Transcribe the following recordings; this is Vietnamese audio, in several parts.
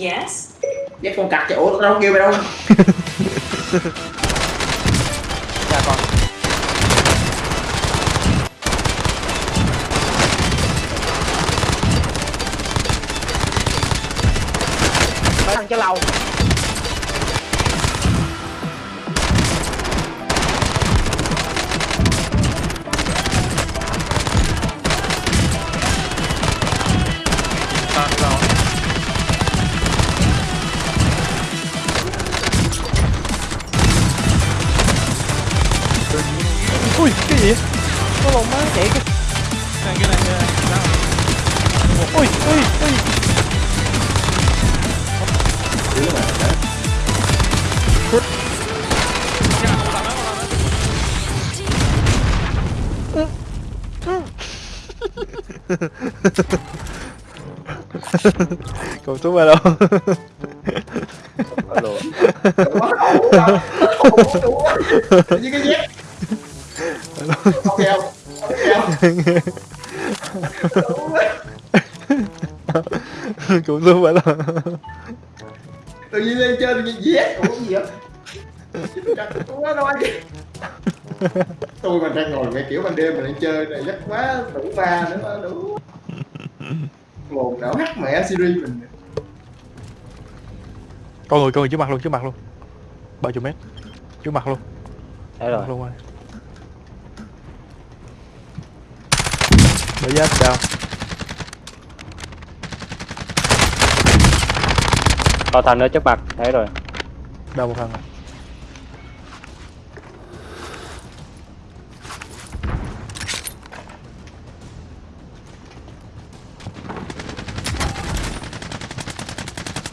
Yes. Dép con cặc chỗ tao đâu kêu mày đâu? Dạ con. Mấy thằng cho lâu kêu Đủ quá. Còn xuống ba đâu. Tự nhiên lên trên tự nhiên dép Ủa cái gì vậy? Đúng đâu Tôi mà đang ngồi mấy kiểu ban đêm mà lên chơi này chắc quá đủ ba nữa đủ. Một não hắt mẹ series mình Con người con người trước mặt luôn trước mặt luôn. Bao chục mét? Trước mặt luôn. Thấy Trước rồi luôn rồi Bởi giáp sao Có thằng nữa trước mặt Thấy rồi. Đau một thằng rồi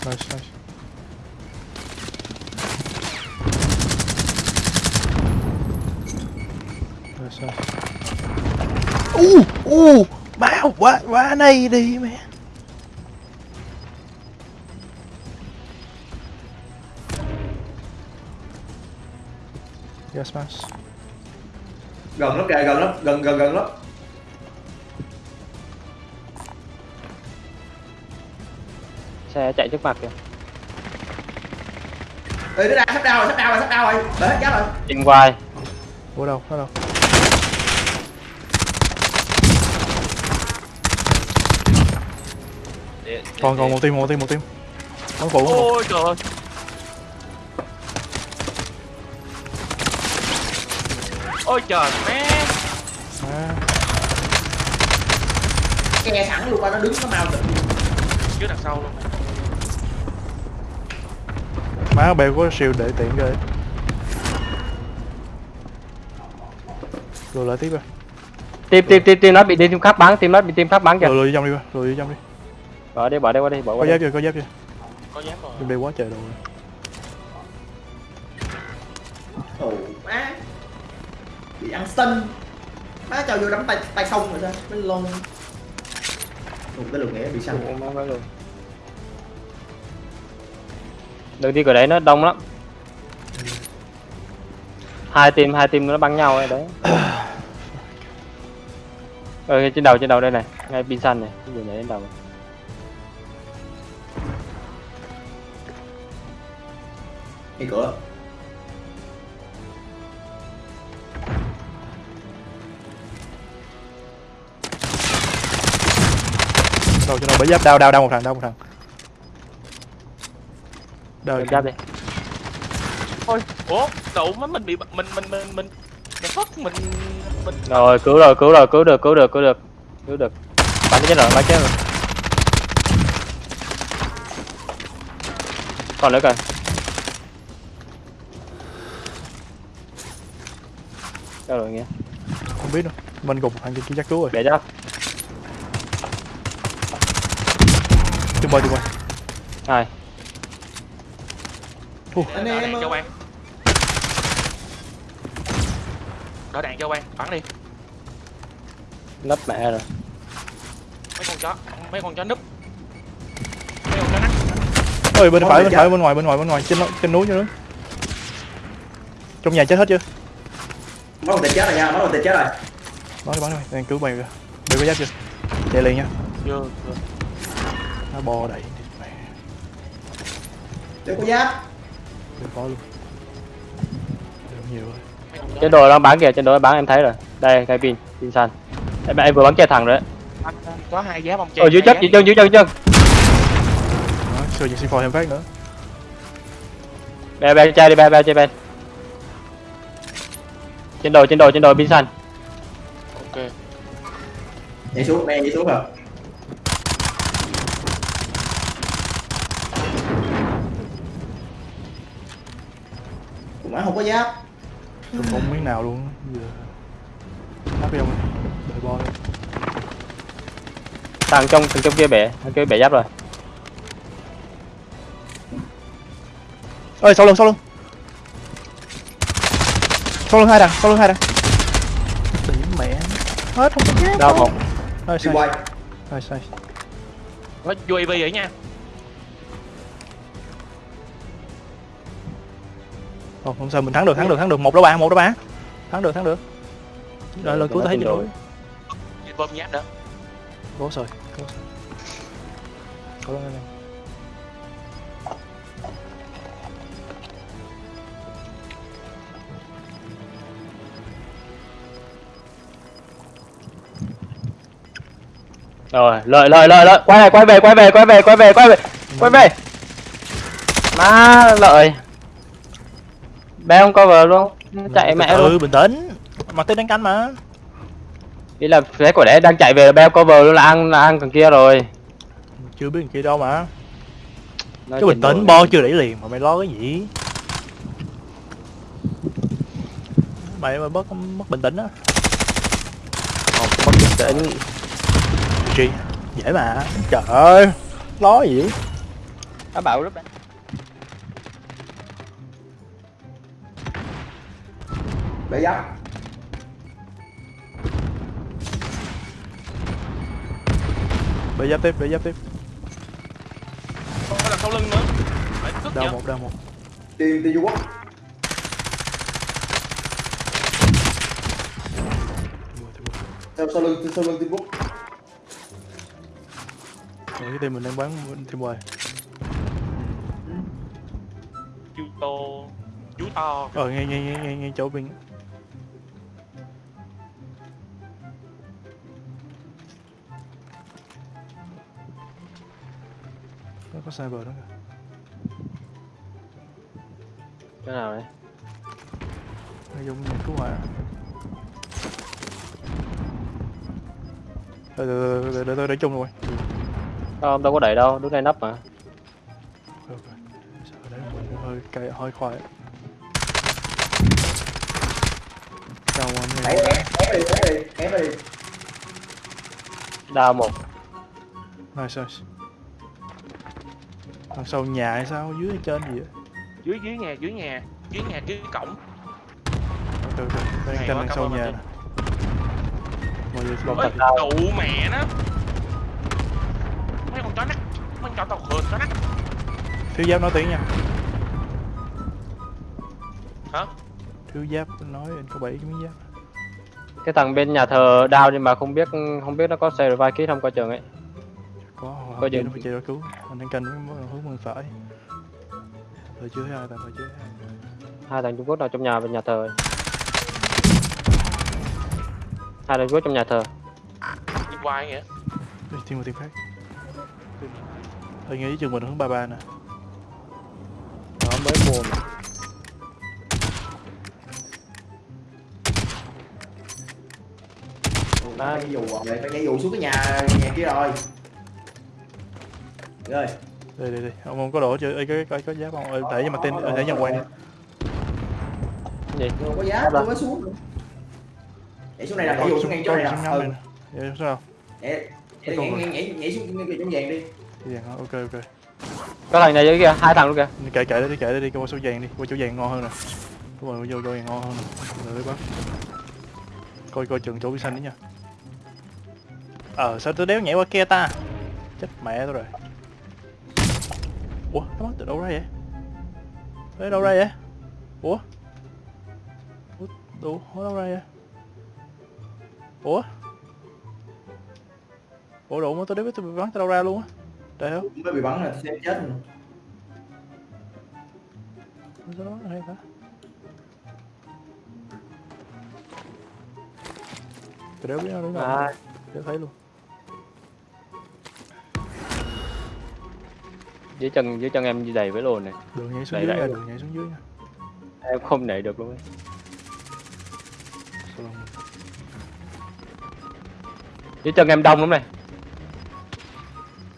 Nice, nice. Uh, uh, bao quá quá này đi mẹ. Yes, mas. gần lắm kìa gần lắm gần gần gần lắm Xe chạy trước mặt kìa Ê, nó đang sắp đau rồi sắp đau rồi sắp đau rồi đợi hết chết rồi Trên quai Ủa đâu, nó đâu? Để- để- Còn còn một team, một team, một team. Bắn phụ. Ôi trời ơi. Ôi trời mẹ. À, che sẵn luôn qua nó đứng nó mau tự Trước đằng sau luôn. má bèo có siêu để tiện ghê. Rồi lại tiếp rồi. Team team team team nó bị team khác bắn Team nó bị team khác bắn kìa Rồi lùi vô trong đi, rồi lùi vô trong đi. Bỏ đi bỏ đi qua đi bỏ Có qua giáp đi chưa, có giáp chưa. Có dám rồi. Đeo quá trời đồ. ồ má. Bị ăn sân. Má cho vô đấm tay tay không rồi sao? Nó lon. Một cái lượt nghĩa bị săn. Ủa, má luôn. Đừng đi cửa đấy nó đông lắm. Hai team hai team nó bắn nhau ấy đấy. Ờ trên đầu trên đầu đây này. Ngay pin xanh này gì nhảy lên đầu này. Ngay cửa. Đâu cho nó bởi giáp. Đau đau đau một thằng, đau một thằng. Đau. Giáp đi. Ôi, ủa, đậu má mình bị mình mình mình mình mình fuck mình mình rồi cứu rồi cứu rồi cứu được cứu được cứu được. Cứu được. Bắn chết rồi bắn chết rồi. Còn nữa kìa đâu rồi nghe Không biết đâu. Mình gục thằng kia kia chắc cứu rồi. bẻ giáp Chung bơi chung bơi. anh đỡ em đạn cho ơi. quan. Đỡ đạn cho quan, bắn đi. nấp mẹ rồi Mấy con chó, mấy con chó núp. Mấy con chó nắc. Ôi bên phải người bên phải bên ngoài bên ngoài bên ngoài trên trên núi trên núi. Trong nhà chết hết chưa? Mất một tên chết rồi nha mất một tên chết rồi. Bắn đi bắn đi, đang cứu mày kìa. Bị có giáp chưa? Chạy liền nha. Chưa, chưa. Nó bò đầy. để có giáp. Đừng có luôn. Nhiều rồi. Trên đồ đang bán kìa trên đồ đang bán em thấy rồi. Đây cái pin pin xanh em, em vừa bắn chết thằng rồi đấy. Có hai giáp ông ở dưới chân dưới chân dưới chân dưới chân. Đó, Sơ những C4 thêm phát nữa. Bè bè chơi đi bè bè chơi bè trên đồ trên đồ trên đồ pin xanh ok. Nhảy xuống nè nhảy xuống rồi cũng má không có giáp. Không có miếng nào luôn. Giờ Nắp đi ông Đợi bo đi. Thằng trong thằng trong kia bẻ thằng kia bẻ giáp rồi. Ơi sau lưng sau lưng sau lưng hai đằng sau lưng hai đằng. Điểm mẹ. Hết không có chết. Đau một Rồi, sai quay. Sai có UAV vậy nha. Không, không sao mình thắng được thắng được thắng được. Một đó ba một đó ba. Thắng được thắng được. Rồi lần cuối ta thấy nói đuổi bơm nhát nữa. Cố rồi cố rồi. Cố lên rồi lợi lợi lợi lợi. Quay này quay về quay về quay về quay về quay về. Quay về. Má lợi. Bé không cover luôn. Chạy mẹ ừ luôn. bình tĩnh. Mà tên đánh canh mà. Ý là thế của đẻ đang chạy về là beo cover luôn là ăn là ăn thằng kia rồi. Chưa biết thằng kia đâu mà. Nói cứ bình tĩnh bo chưa đẩy liền mà mày lo cái gì? Mày mà mất mất bình tĩnh á. Không, mất bình tĩnh Chi? Dễ mà. Trời ơi lo gì nó bảo lúc đấy để giáp bị giáp tiếp bị giáp tiếp. Không phải là sau lưng nữa. Đau một đau một. Tiền tiền du quốc mua. sau sau lưng sau lưng tiền quốc Rồi cái team mình đang bán team ngoài chú tô chú to ờ nghe nghe nghe nghe, nghe chỗ bên. Nó có cyber đó kìa. Cái nào đấy nó dùng nhà cứu hỏa để để để để tôi để chung rồi không đâu có đẩy đâu đứng đây nấp mà. Ok sợ đấy mình hơi cay hơi khoai chào mọi người ép ép ép đi ép đi ép đi đau một. Nice nice. Đằng sau nhà hay sao? Dưới hay trên gì vậy? Dưới dưới nhà dưới nhà. Dưới nhà dưới cổng. Ok ok. Đang Hay canh đằng sau nhà anh. nè. Mọi người ơi đau. đủ mẹ nó tàu khờ chó nắt thiếu giáp nói tiếng nha. Hả? Thiếu giáp nói anh có bảy cái miếng giáp. Cái thằng bên nhà thờ đau nhưng mà không biết không biết nó có xe revive kit không coi chừng ấy. Có Có gì? nó phải chạy ra cứu. Anh đang canh với hướng bên phải. Thời chưa thấy ai tạm thời chưa thấy ai hai thằng Trung Quốc nào trong nhà bên nhà thờ hai thằng Trung Quốc trong nhà thờ. Đi quay vậy Đi thêm một team khác Tôi nghĩ chừng mình hướng 33 nè. Nó mới mua mà phải nhảy dù rồi phải nhảy dù xuống cái nhà nhà kia rồi. Rồi Đây đây đây, ông không có đồ chưa? Ê, có, có, có giáp không? Ê, Để cho mặt tên, để cho quay đi. Gì? Không có giáp không có xuống nữa. nhảy xuống này là nhảy dù xuống ngay chỗ này nè. ừ. này nè. Vậy sao? nhảy nhảy nhảy nhảy nhảy, nhảy xuống ngay chỗ vàng đi. Cái vàng hả? Ok ok có thằng này dưới kia hai thằng luôn kìa Kệ kệ đi, kệ đi, qua số vàng đi, qua chỗ vàng ngon hơn nè Đúng rồi, vô chỗ vàng ngon hơn nè Rồi đấy bác Coi coi chừng chỗ xanh đi nha Ờ, sao tôi đéo nhảy qua kia ta? Chết mẹ tôi rồi Ủa, nó bắn từ đâu ra vậy? Đấy đâu ra vậy? Ủa? Ủa, đủ, đâu ra vậy? Ủa? Ủa đủ mà tôi đéo biết tôi bị bắn từ đâu ra luôn á Trời ơi mới bị bắn là sẽ chết rồi. Cái đó hay ta tôi đéo biết nó đứng à, đéo thấy luôn. Dưới chân dưới chân em đầy với lồn này. Đường nhảy xuống Đây, dưới đường nhảy xuống dưới nha. Em không nảy được luôn ấy. Sao dưới chân em đông lắm này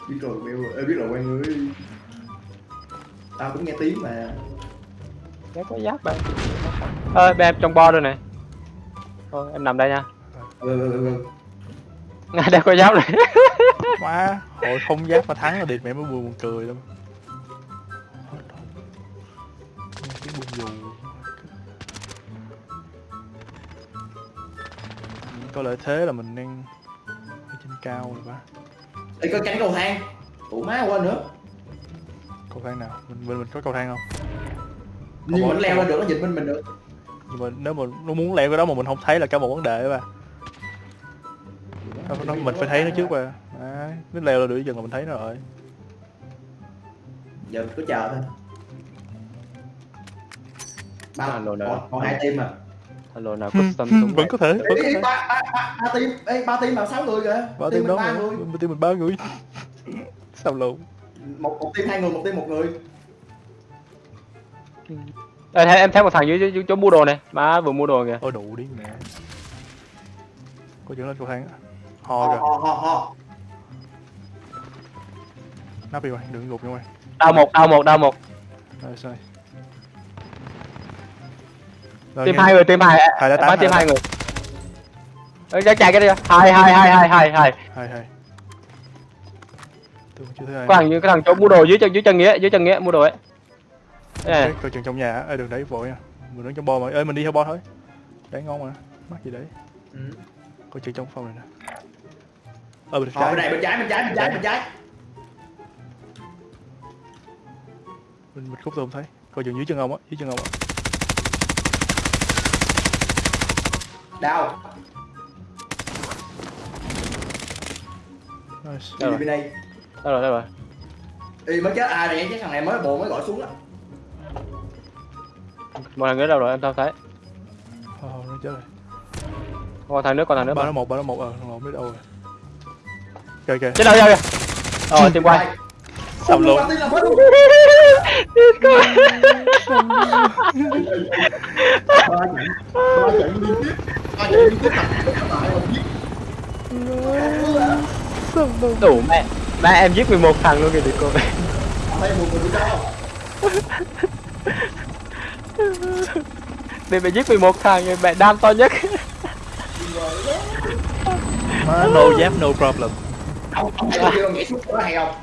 biết rồi Bill ơi biết rồi quay người. Tao cũng nghe tiếng mà. Chắc có giáp bạn. Ơi bên em trong bo rồi này. Thôi em nằm đây nha. Ừ, ừ, ừ. ngay đây có giáp này. Má hội không giáp mà thắng là địt mẹ mới buồn buồn cười lắm tiếng buồn dù có lợi thế là mình đang ở trên cao rồi ba Ê, có cánh cầu thang. Ủa má quên nữa. Cầu thang nào? Mình mình, mình có cầu thang không? Nhưng mà nó leo lên được nó dịch bên mình được. Nhưng mà nếu mà nó muốn leo cái đó mà mình không thấy là cả một vấn đề ba nó, nó, mình phải thấy nó trước ba à, nó leo lên được dần là mình thấy nó rồi. Giờ cứ chờ thôi. Ba rồi nè. còn, còn hai team à alo nào custom súng vẫn này. có thể vẫn có thể. ba ba ba ba team ê ba team là sáu người kìa. Ba team team mình đó ba người. Team mình ba người. Sao lộn? Một một team hai người một team một người. Ê, thấy- em thấy một thằng dưới, dưới, chỗ mua đồ này. Má vừa mua đồ kìa. Ôi đủ đi mẹ. Có chuyện lên cầu thang á. Ho ho kìa. ho ho ho. Nắp đi mày đừng gục nha mày. Đau một đau một đau một. Rồi sai nghe- hai người team hai. Hai đã team hai hai người Ê, chạy chạy cái đi. Hai hai hai hai hai hai. Hai hai. Tôi chưa thấy ai có thằng như cái thằng chỗ mua đồ dưới chân dưới chân nghĩa dưới chân nghĩa mua đồ ấy. Coi chừng trong nhà. Á, ê đừng đẩy vội nha. Mình đứng trong bo mà. Ê mình đi theo bo thôi. Đấy ngon mà. Mắc gì đấy. Ừ. coi chừng trong phòng này nè. Ờ bên Ờ, trái. bên này bên trái bên trái bên trái bên trái. Mình mình khúc tôi không thấy. Coi chừng dưới chân ông á dưới chân ông á đau. Nice. Đâu đi rồi? bên đây. Đâu rồi đâu rồi? Ê, mới chết. Ai này cái thằng này mới bộ mới gọi xuống á. Một thằng nữa đâu rồi em không thấy. Ờ nó chết rồi. Còn thằng nữa còn thằng nữa. Ba nó một ba nó một. Ờ thằng một biết đâu rồi. Kìa kìa chết đâu kìa rồi team quay. Sầm luôn. Ba trận. Trận tiếp đủ mẹ. Mẹ em giết 11 thằng luôn kìa đi cô đi mẹ giết 11 thằng rồi mẹ đam to nhất. Má no giáp no problem. Ông ông thấy chưa nhảy xuống có hay không.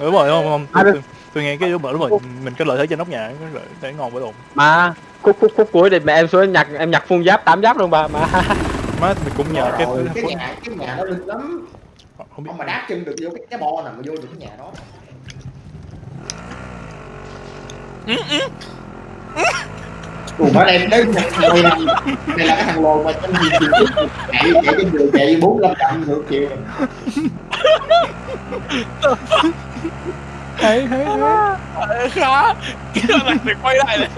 Đúng rồi không, không? Tôi, tôi, tôi nghe cái rồi đúng rồi mình có lợi thế trên nóc nhà cái lợi thế ngon với đồn mà khúc khúc khúc cuối thì mẹ em xuống em nhặt em nhặt phun giáp 8 giáp luôn bà mà. Má mình cũng nhờ cái Rồi, cái nhà cái nhà nó linh lắm. Không biết. Ông mà đáp chân được vô cái cái bo nào mà vô được cái nhà đó. Ủa mà đây là thằng lồn này đây là cái thằng lồn mà trong gì thì chạy chạy trên đường chạy bốn năm trăm ngược chiều hay hay Ờ, khá. Cái là được quay lại này.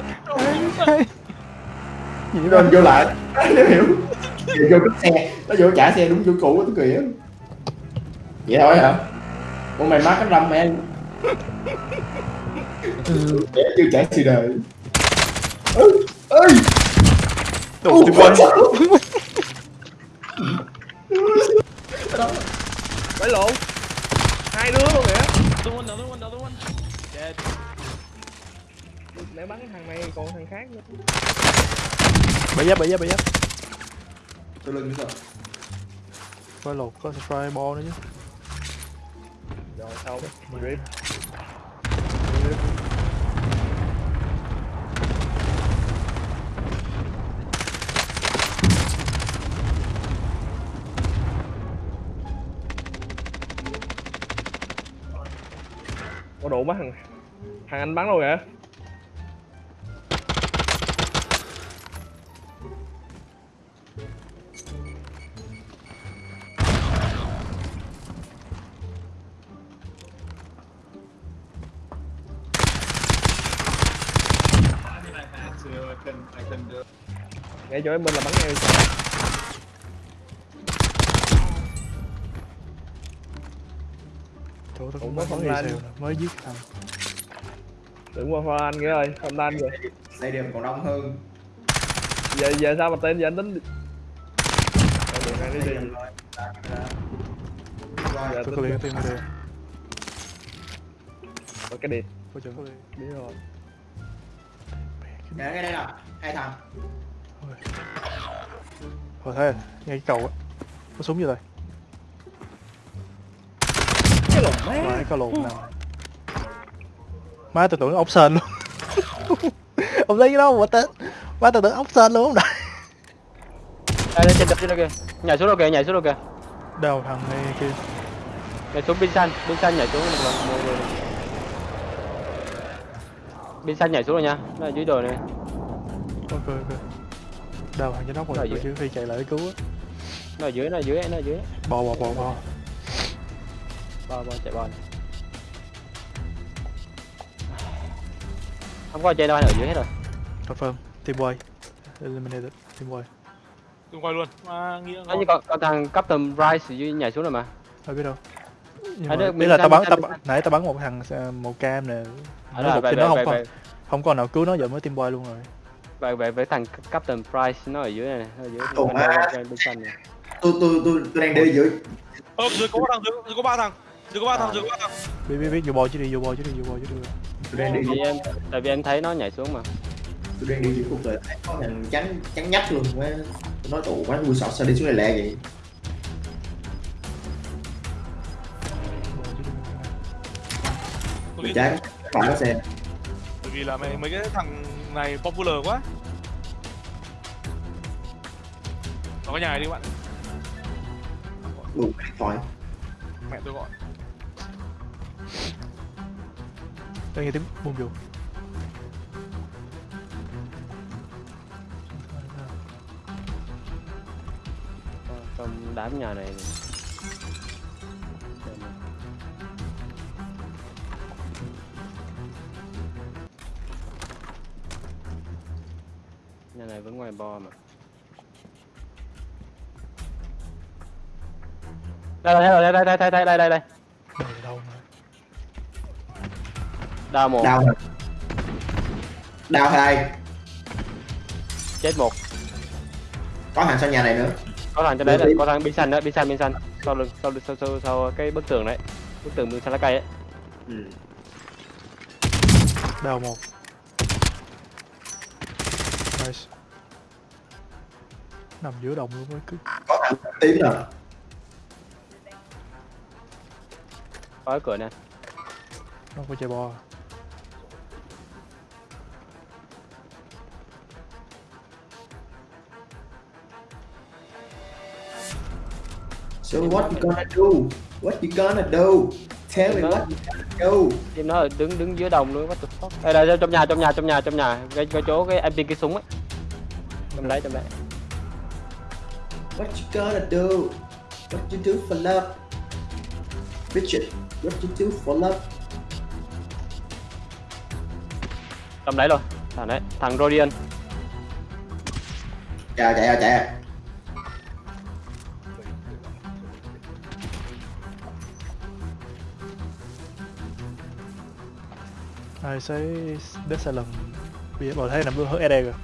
Gì nó đó vô lại. Nó hiểu. Thì vô cái xe. Nó vô trả xe đúng chỗ cũ tôi kìa. Vậy thôi hả? Ủa mày mắc cái râm mẹ trẻ chưa trải sự đời. Ơi ơi đồ tôi quên quay lộn. Hai đứa luôn kìa Another one, another one, another one. Dead. Để bắn thằng này còn thằng khác nữa. Bậy giáp, bậy giáp, bậy giáp. Tôi lên bây. Phải lột có spray ball nữa chứ. Rồi sau. Rip. Có đủ mấy thằng thằng anh bắn luôn kìa ngay chỗ em bên là bắn ngay chỗ tôi Ủa, cũng có mới đi xèo nè, mới giết thằng. Đừng qua pha anh nghĩa ơi không anh rồi xây điểm còn đông hơn. Giờ giờ sao mà tên giờ anh tính Rồi, đường này đi đi rồi Dạ, dạ. Giờ tôi có liền tìm đây Rồi, cái điện có chừng có biết rồi. Dạ, cái đây nè hai thằng. Hồi thế ngay cái cầu á. Có súng vô đây cái lộn nào. Má tôi tưởng ốc sên luôn. Ông thấy cái đó mà tên Má tôi tưởng ốc sên luôn không? Đại đây đây trên đập trên đó kìa. Nhảy xuống đâu kìa nhảy xuống đâu kìa. Đâu thằng này kia nhảy xuống pin xanh pin xanh nhảy xuống. Một lần một người pin xanh nhảy xuống rồi nha. Nó ở dưới đồi này. Ok ok. Đâu thằng trên nóc Ở rồi dưới. tôi chỉ phi chạy lại để cứu á. Nó ở dưới nó ở dưới nó ở dưới. Bò bò bò bò bò bò chạy bò này. không có trên đâu anh ở dưới hết rồi. Confirm Team Way Eliminated Team Way Đừng quay luôn. À, nghĩa Nó như con, con thằng Captain Rice ở dưới nhảy xuống rồi mà. Ai biết đâu. Nhưng À, mà, là tao bắn tao nãy tao bắn một thằng ờ, màu cam nè. Nó gục về, nó không về, không có nào cứu nó giờ mới team boy luôn rồi. Về, về với thằng Captain Price nó ở dưới này nó ở dưới bên xanh này tôi tôi tôi tôi đang đi dưới. Ơ, dưới có ba thằng, dưới, dưới có ba thằng. Dưới có ba thằng, dưới có ba thằng. biết biết biết vô boy chứ đi vô boy chứ đi vô boy chứ đi tôi đang đi tại dưới vì em tại vì em thấy nó nhảy xuống mà tôi đang đi dưới đời thấy có thằng trắng trắng nhách luôn quá nói tụ quá vui sọt sao đi xuống này lẹ vậy nghĩ trái phải có xe bởi vì là mấy mấy cái thằng này popular quá. Nó có nhà này đi các bạn. đủ thoại Mẹ tôi gọi. Đây nghe tiếng bung vô trong đám nhà này nhà này vẫn ngoài bo mà. Đây đây đây đây đây đây đây đây đây Đây đào một. Đau rồi đau hai. Chết một. Có hàng sau nhà này nữa. Có thằng trên đấy đi. có thằng bên xanh đó bên xanh bên xanh sau lưng sau lưng sau sau, sau cái bức tường đấy bức tường bên xanh lá cây ấy. Ừ. Đào một. Nice. Nằm giữa đồng luôn mới cứ. Có thằng tím rồi có cái cửa này Nó có chạy bò so what you gonna do? What you gonna do? Tell me what you gonna do. Team nó đứng đứng dưới đồng luôn what the fuck? Đây đây trong nhà trong nhà trong nhà trong nhà. Cái, cái chỗ cái em pin cái súng ấy. Trong đấy trong đấy what you gonna do? What you do for love? Richard what you do for love? Trong đấy rồi. Thằng đấy thằng Rodian. Chạy chạy à, chạy Ai sẽ Dead Silent Bây giờ bỏ thấy nằm hướng ED rồi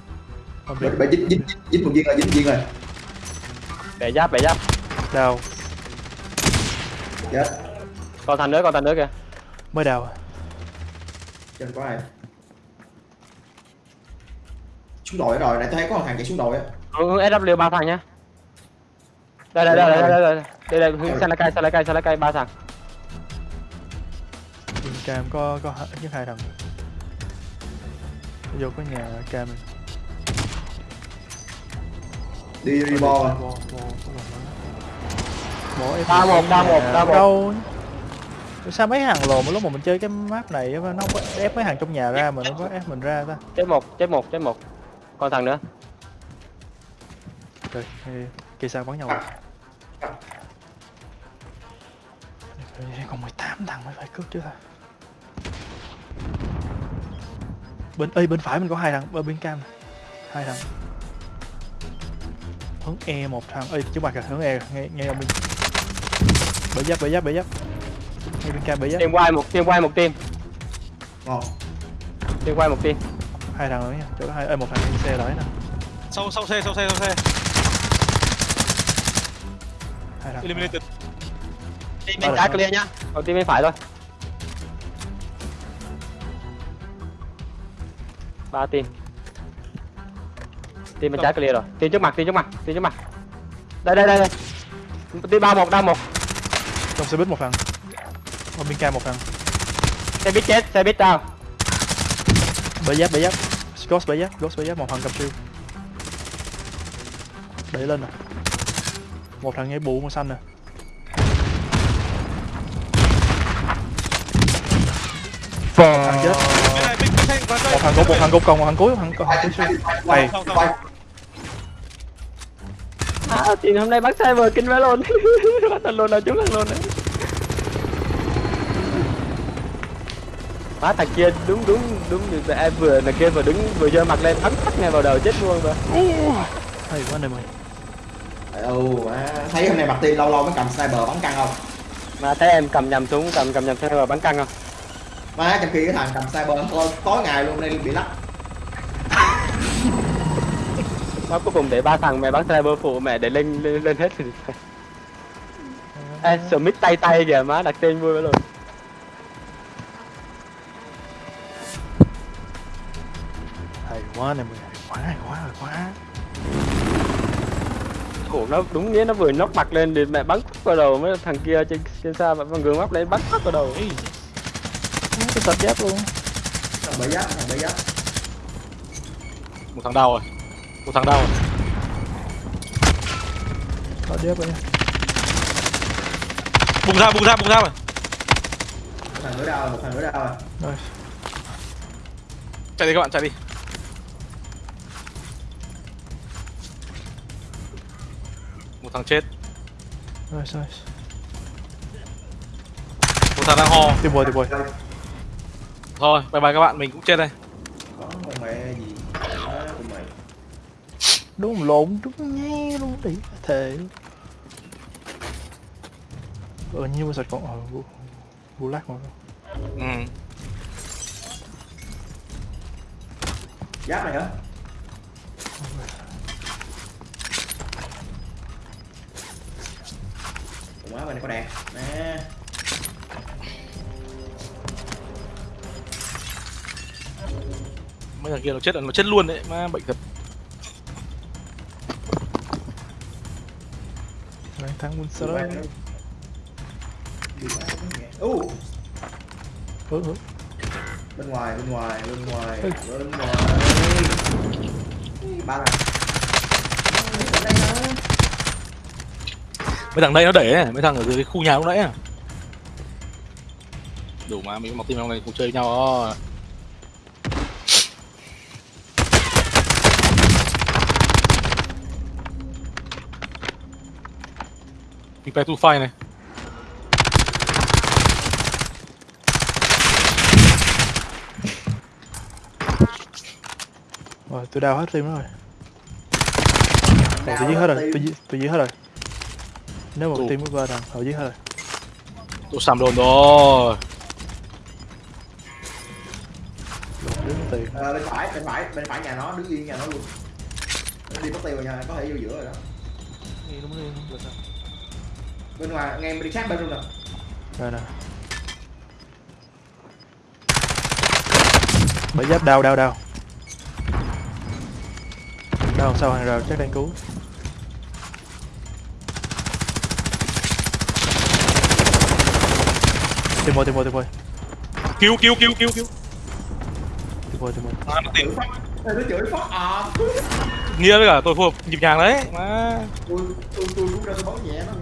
Không biết Bà, bà dính dính dính một viên rồi dính viên rồi bẻ giáp bẻ giáp Đào chết còn thằng nữa còn thằng nữa kìa Mới đào trên có ai xuống đội rồi nãy tôi thấy có một thằng chạy xuống đội á hướng SW ba thằng nhá đây đây đây đây đây đây đây đây sang lá cây sang lá cây sang lá cây ba thằng cam có có nhất hai thằng. Vô có nhà cam. Này đi đi bo Đa một, đa một, đa một. Đâu? Sao mấy hàng lồn mà lúc mà mình chơi cái map này nó không có ép mấy hàng trong nhà ra mà nó có ép mình ra ta? Chết một chết một chết một. Còn thằng nữa. Rồi, kia sao bắn nhau rồi còn 18 thằng mới phải cướp chứ ta Bên ơi bên phải mình có hai thằng, bên bên cam. Hai thằng. Hướng e một thằng. Ơi trước mặt kìa hướng e nghe nghe ông minh bể giáp bể giáp bể giáp. Nghe bên cam bể giáp. Team quay một team quay một team. Ngon team quay một team. Hai thằng nữa nha chỗ hai ơi một thằng đi xe đấy nè Sau sau xe sau xe sau xe. hai thằng. Eliminated. team Ờ, bên trái ờ. clear nhá. Còn team bên phải thôi ba team. Team bên trái clear rồi. Team trước mặt team trước mặt team trước mặt. Đây đây đây đây. Team ba một đa một. Trong xe buýt một thằng. Ở bên cam một thằng. Xe buýt chết xe buýt down. Bể giáp bể giáp. Ghost bể giáp ghost bể giáp một thằng cầm siêu đẩy lên nè. Một thằng nhảy bù màu xanh nè. Thằng chết một thằng gục một thằng gục còn một thằng cuối một thằng còn quay cuối này à team hôm nay bắn cyber kinh quá luôn. Bắn thằng luôn là chúng thằng luôn đấy. Má thằng kia đúng đúng đúng. Được em vừa thằng kia vừa đứng vừa giơ mặt lên bắn phát ngay vào đầu chết luôn rồi. Hay quá ơi đâu má. Thấy hôm nay mặt tiên lâu lâu mới cầm sniper bắn căng không? Mà thấy em cầm nhầm súng cầm cầm nhầm vào bắn căng không má trong khi cái thằng cầm sniper tối, tối ngày luôn nên bị lắc. Má cuối cùng để ba thằng mẹ bắn sniper phụ mẹ để lên lên, lên hết thì Ê, Smith tay tay kìa má đặt tên vui quá luôn hay quá ơi hay quá hay quá hay quá. Khổ nó đúng nghĩa nó vừa nóc mặt lên thì mẹ bắn vào đầu mấy thằng kia trên trên xa mà bằng gường mắt lên bắn vào đầu cái sạch giáp luôn thằng bể giáp thằng bể giáp một thằng đau rồi. Một thằng đau rồi. có giáp rồi nha Bùng ra bùng ra bùng ra rồi. một thằng nữa đau một thằng nữa đau rồi rồi Chạy đi các bạn chạy đi. Một thằng chết. rồi rồi Một thằng đang ho. tìm bồi tìm bồi Thôi bye bye các bạn mình cũng chết đây. có con mẹ gì? Má của mày. Đúng lộn đúng nghe luôn đi thề. Ờ như mà sạch còn ờ vu vu lắc mà Ừ. giáp này hả? Ủa má bên này có đạn. Nè Mấy thằng kia nó chết là nó chết luôn đấy. Má bệnh thật. qua nó nghe. Ú, ừ ừ bên ngoài bên ngoài bên ngoài Ừ. bên ngoài ba thằng Mấy thằng đây nó đẩy ấy. Mấy thằng ở dưới cái khu nhà lúc nãy à. Đủ mà mình mặc team trong này cùng chơi với nhau đó. Prepare to fight này. rồi tôi đào hết team đó rồi. Rồi tôi giết hết rồi tôi giết tôi giết hết rồi. Nếu một team với ba thằng họ giết hết rồi. Tôi sàm đồn rồi. đứng tiền. Ờ, bên phải bên phải bên phải nhà nó đứng yên nhà nó luôn. Đi mất tiêu rồi nha có thể vô giữa rồi đó. Đúng đi bên ngoài nghe bên đi sát bên luôn nè rồi nè. Bởi giáp đau đau đau. Đau sau hàng rào chắc đang cứu. Tìm mồi tìm mồi tìm mồi. Cứu cứu cứu cứu cứu. tìm mồi tìm mồi À, nó chửi phát à. Nghĩa với cả tôi phù hợp nhịp nhàng đấy. Má. tôi tôi tôi cũng ra tôi nhẹ nó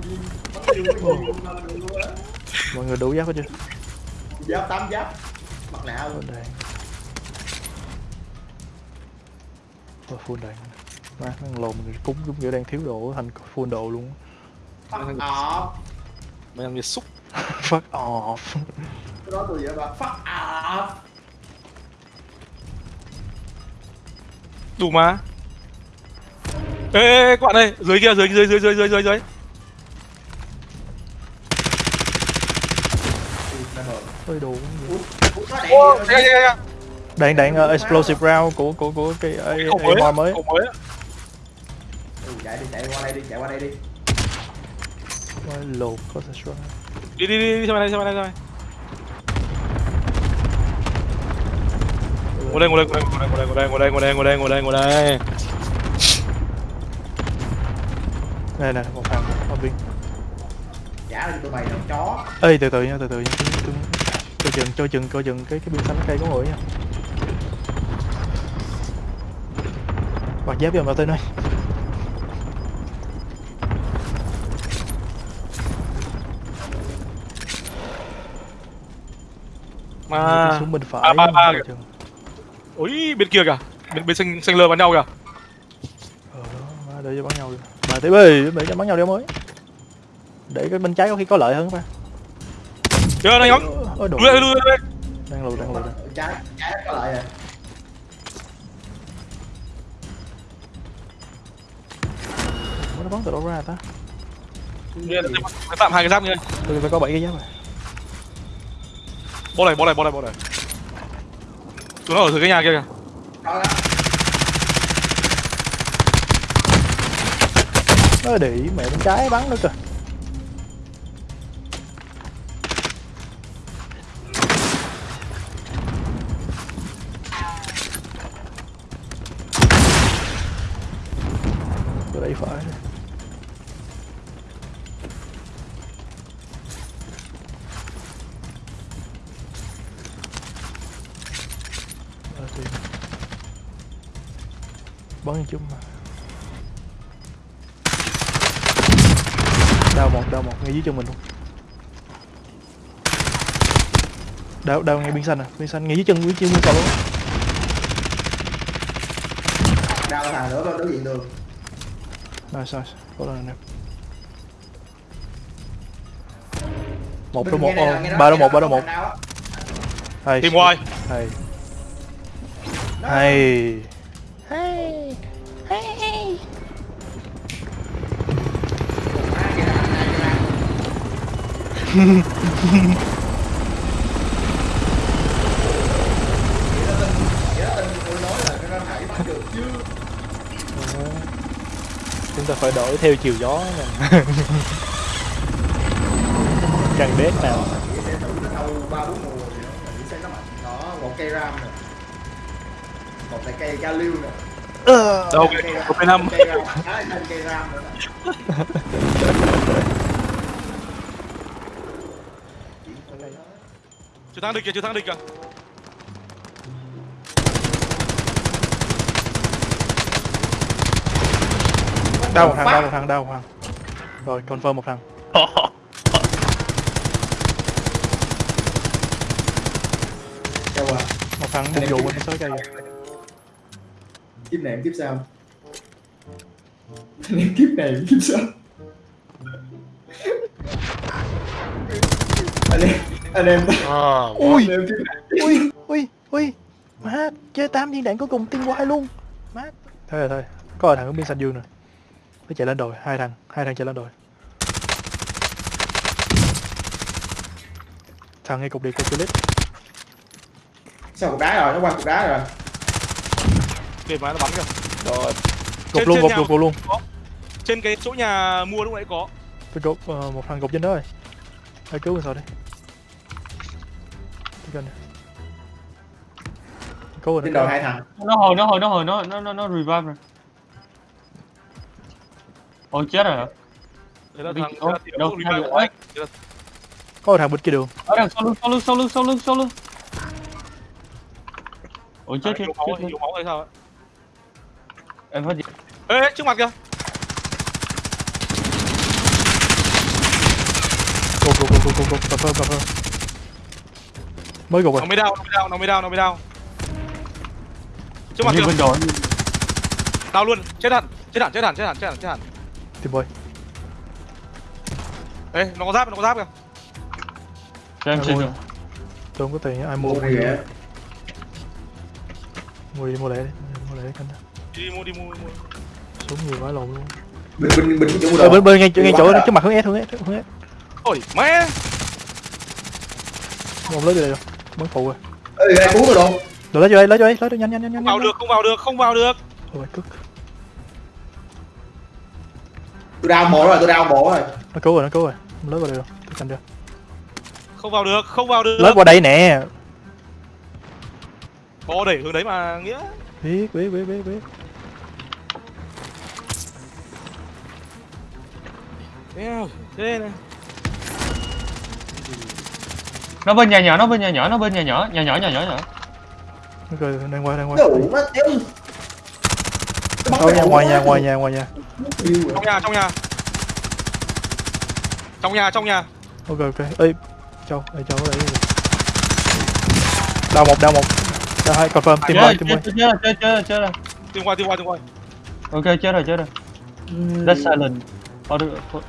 mọi người đủ giáp hết chưa? Giáp tám giáp. Mặt nạ luôn. Full đạn Ôi, full đạn má nó lồn mình cúng giống kiểu đang thiếu độ thành full độ luôn phát à Mấy thằng kia xúc. fuck off. Cái đó tôi vậy mà phát à đủ mà. Ê, ê, ê quạn đây dưới kia dưới dưới dưới dưới dưới dưới dưới. Hơi đủ đạn đạn uh, explosive round của của của cái ấy mới mới. Ừ, chạy đi chạy qua đây đi chạy qua đây đi. Lột có thể đi đi đi đi sang bên đây sang đây sang ngồi đây ngồi đây ngồi đây ngồi đây ngồi đây ngồi đây ngồi đây ngồi đây ngồi đây ngồi đây. Này nè một thằng ở bên trả lên tụi mày làm chó. Ê từ từ nha từ từ nha. Tôi, tôi chừng cho chừng coi chừng cái cái biên xanh cây có người nha mặc giáp vô mà tên ơi. Mà xuống bên phải à, ba, ba coi kìa. chừng. Ui bên kia kìa. Bên bên xanh xanh lơ bắn nhau kìa. Ờ đó để cho bắn nhau được mà tiếp ơi để cho bắn nhau đi mới để cái bên trái có khi có lợi hơn ba. Chưa này nhóm ôi đuổi đuổi đuổi đang lùi đang lùi đang trái trái có lại à. Ủa, nó bắn từ đâu ra ta? Phải tạm hai cái giáp nha tôi phải có bảy cái giáp rồi. Bó này bó này bó này bó này chúng nó ở dưới cái nhà kia kìa. Nó để ý mẹ bên trái bắn nữa kìa. đâu đâu ngay bên xanh à bên xanh ngay dưới chân dưới chân bên cầu đau thằng nữa đối diện đường nice nice cố lên nè một đôi một ba đôi một ba đôi một hay tìm ngoài hay hay hay hay Hehehehe ta phải đổi theo chiều gió Càng bếp nào? Ờ, đó một cây ram nè. Một lại cây galil nè. Ờ. Đâu một cây năm. cây ram thêm cây ram nữa chiến thắng được kìa chiến thắng được kìa. Đau một thằng đau một thằng đau một thằng. Rồi confirm một thằng. À. Một thằng bung dù bên sáu cây rồi. kiếp này kiếp sau em kiếp này kiếp sau anh em anh em. Ui. anh kiếp này. Ui ui ui. Má chơi tám viên đạn cuối cùng tiên quay luôn. Má. Thôi rồi thôi. Có rồi thằng ở bên xanh dương nè phải chạy lên đồi hai thằng hai thằng chạy lên đồi. Thằng ngay cục điện cục clip sao cục đá rồi? Nó qua cục đá rồi. Kìa mà nó bắn kìa. Rồi. Trên- cục luôn cục cục luôn trên cái chỗ nhà mua lúc nãy có. Tôi cục ờ, một thằng cục trên đó rồi. Hãy cứu mình sao đi kênh này cứu rồi trên nó đầu hai thằng. Nó hồi nó hồi nó hồi nó nó nó nó revive rồi ôi chết rồi. Hả đấy là thằng đâu, tiểu hai. Đấy là- có một thằng bên kia đường ở đằng sau lưng sau lưng sau lưng sau lưng sau lưng. Ôi chết thằng chết chết, ấy, chết. yếu máu hay sao ấy em phát gì ê ê, trước mặt kìa. Cục cục cục cục cà phê cà phê mới gục rồi nó mới đau nó mới đau nó mới đau nó mới đau trước mặt kìa. đau luôn. Chết hẳn chết hẳn chết hẳn chết hẳn chết hẳn tìm boy ê nó có giáp nó có giáp kìa. Cho em xin rồi nè? tôi không có tiền ai mua mua mua đi đi kìa mua đi mua lẻ đi mua lẻ canh đi mua đi mua đi mua. Súng nhiều quá lộn luôn. Bình bình bình cái chỗ Ờ, bên bên ngay Đi ngay chỗ rồi. trước mặt hướng S hướng S hướng S. Ôi mẹ không lấy vô đây đâu. Bắn phụ rồi. Ê ai cứu tôi đâu rồi lấy vô đây lấy vô đây lấy vô nhanh nhanh nhanh nhanh không vào được không vào được không vào được. Ôi, cức tôi đau mổ rồi tôi đau mổ rồi. Nó cứu rồi nó cứu rồi. Không lấy vào đây đâu tôi canh chưa không vào được không vào được. Lấy qua đây nè. Bò đẩy hướng đấy mà nghĩa. Biết biết biết biết biết. Thế này. Nó bên nhà nhỏ nó bên nhà nhỏ nó bên nhà nhỏ. Nhà nhỏ nhà nhỏ nhỏ. Nó cười đang qua đang qua. Đủ nó đéo Thôi nhà ngoài nhà ngoài nhà ngoài nhà trong nhà trong nhà. Trong nhà trong nhà. Ok ok. Ê châu ê châu ở đây đau một đau một. Đau hai confirm tìm quay tìm rồi tìm qua tìm qua tìm qua ok chết rồi chết rồi. That's silent. Ờ, được thôi.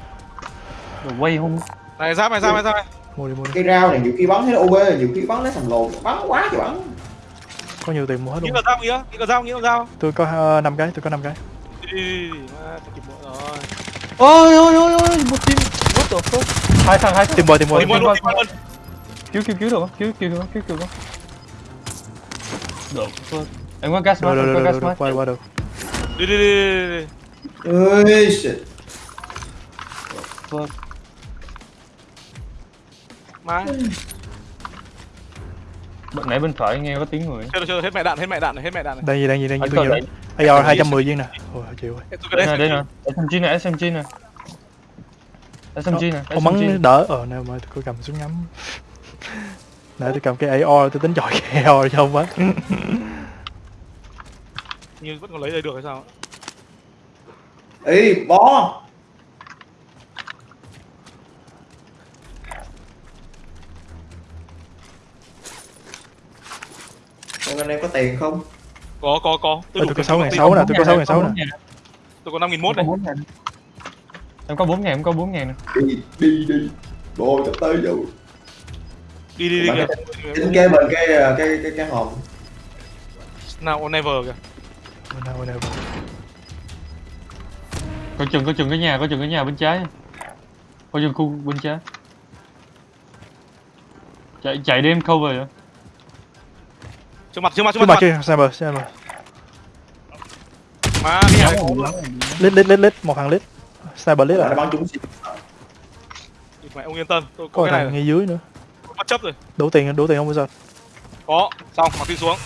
Rồi quay không này ra mày ra mày ra mày mua đi mua đi. Cái rau này nhiều khi bắn thấy OB nhiều khi bắn lấy thằng lồn. Bắn quá trời bắn. Có nhiều tiền mua hết nghĩ luôn là dao nghĩa nghĩ là dao nghĩ là dao tôi có uh, năm cái tôi có năm cái đi đi đi đi phải kịp nữa rồi ôi ôi ôi ôi một team. What the fuck? Hai thằng hai tìm boy tìm boy tìm luôn cứu cứu cứu được không? Cứu cứu cứu cứu cứu không? Được. Fuck. em có gas mask em có gas mask qua qua được. Đi đi đi đi, ơi shit. Fuck. má Bên nãy bên phải nghe có tiếng người. Chơi rồi hết mẹ đạn hết mẹ đạn này hết mẹ đạn này. Đang gì đang gì đang gì tôi nhiều đấy. AR 210 viên nè. Ôi chịu rồi đây nè đây nè. SMG nè SMG nè. SMG nè ông SMG bắn đỡ. Ờ nào mà tôi cầm súng ngắm. Nãy tôi cầm cái AR tôi tính chọi cái AR cho ông bắn nhưng vẫn còn lấy đây được hay sao? Ê bó Còn anh em có tiền không? có có có. Ê, tôi có tiền sáu cho ngàn công ty. sáu nè tôi có sáu ngàn sáu nè. Tôi có năm nghìn mốt này. em có 4 ngàn em có 4 ngàn nè. Đi, đi, đi. Bồ sắp tới rồi đi đi đi kìa. Tính kế bên cái, cái, cái, cái hòm nào never kìa. Nào nào có chừng có chừng cái nhà có chừng cái nhà bên trái. Có chừng khu bên trái. Chạy chạy đêm cover vậy trước mặt trước mặt trước trước mặt mặt kia sniper sniper. Má cái này lít lít lít lít một thằng lít sniper lít Nó à? Bắn ông yên tâm tôi có có cái này ngay dưới nữa. Bất chấp rồi. Đủ tiền đủ tiền không bây giờ. Có xong mặc đi xuống.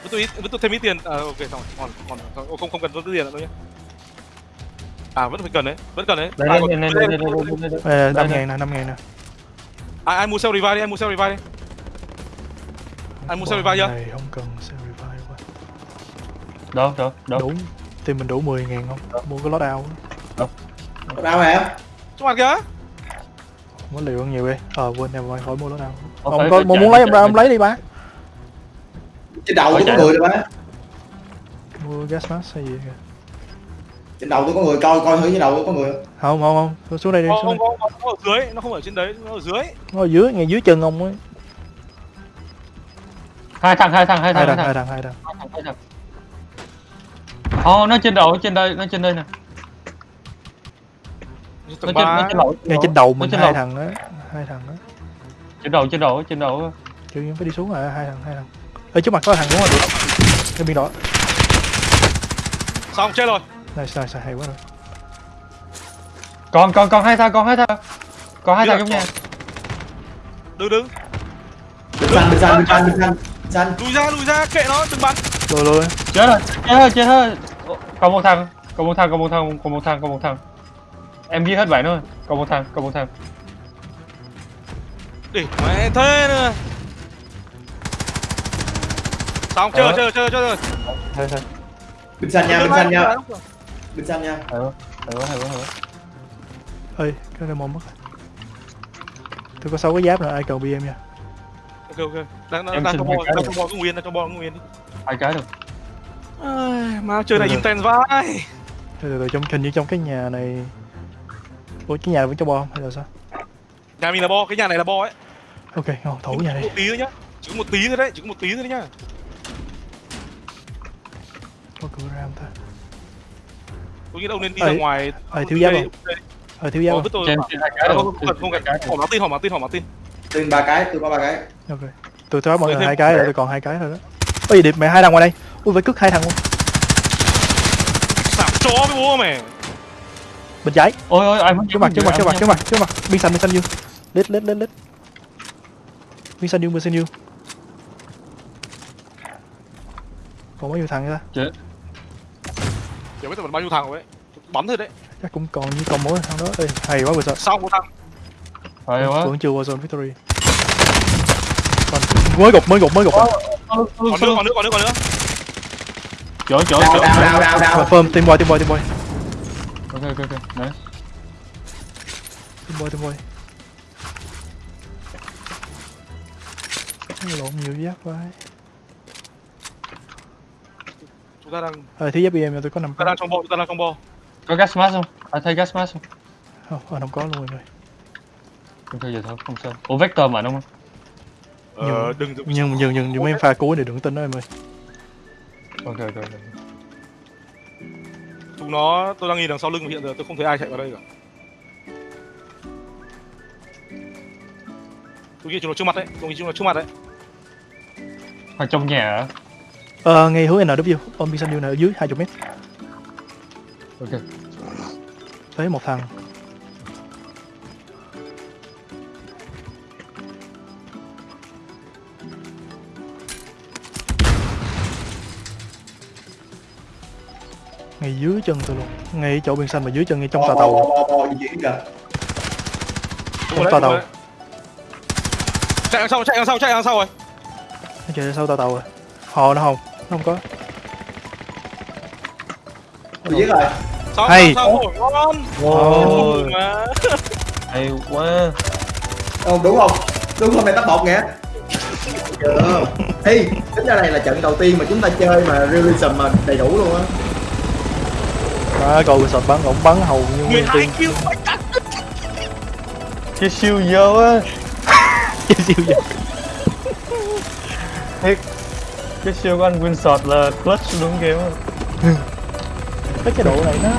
Với tôi ít với tôi thêm ít tiền. À, ok xong rồi còn còn không không cần tôi tiền nữa đâu nhé. À vẫn phải cần đấy vẫn cần đấy. Đây à, đây còn- đây đây đây đây đây đây Ê, năm đây. ngàn nè năm ngàn nè. Ai ai mua sell revive đi ai mua sell revive đi Anh mua sell revive chưa? này không cần sell revive quá. Đâu đâu đâu. Đủ. Tiền mình đủ 10 ngàn không? Mua cái lót ao Đâu. Em? trước mặt kìa. Muốn liều hơn nhiều đi. Ờ quên em rồi khỏi mua lót ao Ờ, ông có muốn chạy, lấy em ra ông lấy đi ba. Trên đầu tôi có người rồi ba. Mua gas mask hay gì kìa. Trên đầu tôi có người, coi coi thử trên đầu tôi có người không? Không không xuống đây đi không xuống không đây. không nó ở dưới nó không ở trên đấy nó ở dưới. Nó ở dưới ngay dưới chân ông ấy hai thằng hai thằng hai hai thằng thằng. hai hai thằng. Thằng hai thằng hai thằng. Ồ, nó trên đầu, nó trên đây, nó trên đây nè. Nó trên, nó trên đầu. ngay trên đầu mình hai thằng á hai thằng á. Trên đầu, trên đầu, trên đầu. chưa nhiên phải đi xuống rồi hai thằng hai thằng. Ở trước mặt có thằng đúng rồi cái biên đỏ. Xong chết rồi. Này sai sai hay quá rồi. Còn, còn, còn hai thằng, còn hai thằng. Còn hai thằng trong nhà. đứng đứng. Bên xanh, bên xanh, bên xanh, bên xanh Xanh lùi ra lùi ra kệ nó đừng bắn rồi rồi Chết rồi, chết rồi, chết rồi. Còn một thằng, còn một thằng, còn một thằng, còn một thằng, còn một thằng. Em giết hết bảy nữa. Còn một thằng, còn một thằng. để mẹ thế nữa xong chơi Ờ. chơi chơi chơi rồi thôi thôi Bên xanh nha, bên xanh nha Bên xanh nha Hay quá, hay quá, hay quá, ơi cái này mồm mất rồi. tôi có sáu cái giáp nữa ai cần bm nha ok ok. Đang đang Em đang bò cái đang rồi. bò cứ nguyên đang bò cứ nguyên đi. Hai cái được. Ai, mà chơi này rồi. intense vãi từ từ trong hình như trong cái nhà này ủa cái nhà này vẫn cho bom hay là sao? Nhà mình là bo cái nhà này là bo ấy. Ok ngon thủ nhà một này tí thôi nhá. Chỉ có một tí thôi đấy chỉ có một tí thôi đấy nhá. Có cửa ra không ta? Tôi nghĩ ông nên đi ra ngoài. ê, thiếu giáp không? ờ thiếu không? không rồi không cần không cần. Hỏi Martin hỏi Martin hỏi Martin. Tin ba cái, tôi có ba cái. ok. Tôi tháo mọi người hai cái rồi tôi còn hai cái thôi đó. Ôi điệp mẹ hai thằng ngoài đây. Ui phải cất hai thằng luôn. Sảm chó với bố mày. Bên trái. Ôi ôi ai mất trước mặt trước mặt trước mặt trước mặt trước mặt. Biên xanh biên xanh dương lết lết lết lết. Biên xanh dương biên xanh dương còn bao nhiêu thằng nữa ta? Chẳng biết tao bao nhiêu thằng rồi đấy. Bắn thôi đấy. Chắc cũng còn như còn mỗi thằng đó. Ê, hay quá vừa sợ sau một thằng phải quá. vẫn chưa qua zone victory. Còn mới gục mới gục mới gục. À. còn nữa còn nữa còn nữa còn nữa. Chỗ chỗ chỗ. đào, đào, đào. confirm team boy team boy team boy. Ok ok ok đấy. Team boy team boy. Lộn nhiều giáp quá. Chúng ta đang ờ thiếu giáp em tôi có năm chúng ta đang trong bo chúng ta đang trong bo có gas mask không? Ai thấy gas mask không? Không ờ, không có luôn mọi người ok vậy thôi không sao. Ủa vector mà đúng không? Ờ đừng đừng nhưng nhưng nhưng nhưng mấy pha cuối này đừng tin đó em ơi. Ok ok ok. Chúng nó tôi đang nhìn đằng sau lưng hiện giờ tôi không thấy ai chạy vào đây cả. Tôi nghĩ chúng nó trước mặt đấy tôi nghĩ chúng nó trước mặt đấy. Hoặc trong nhà hả? Ờ ngay hướng NW xanh dương này ở dưới 20 mét. Ok. Thấy một thằng ngay dưới chân tôi luôn ngay chỗ biên xanh mà dưới chân ngay trong tòa tàu Trong tòa tàu chạy đằng sau chạy đằng sau chạy đằng sau rồi nó chạy sau tòa tàu rồi hò nó không nó không có Tôi giết rồi. sau Hay. sau rồi ngon Ôi. Mừng mà. hay quá Không, đúng không? Đúng không? Này tắt bột nghe. Chưa. Ê, tính ra này là trận đầu tiên mà chúng ta chơi mà realism mà đầy đủ luôn á. À, cầu sọt bắn ổng bắn hầu như nguyên 12 tiên kill phải cắt. Cái siêu dơ á. Siêu vậy cái siêu của anh Winshot là clutch đúng game á cái cái độ này nó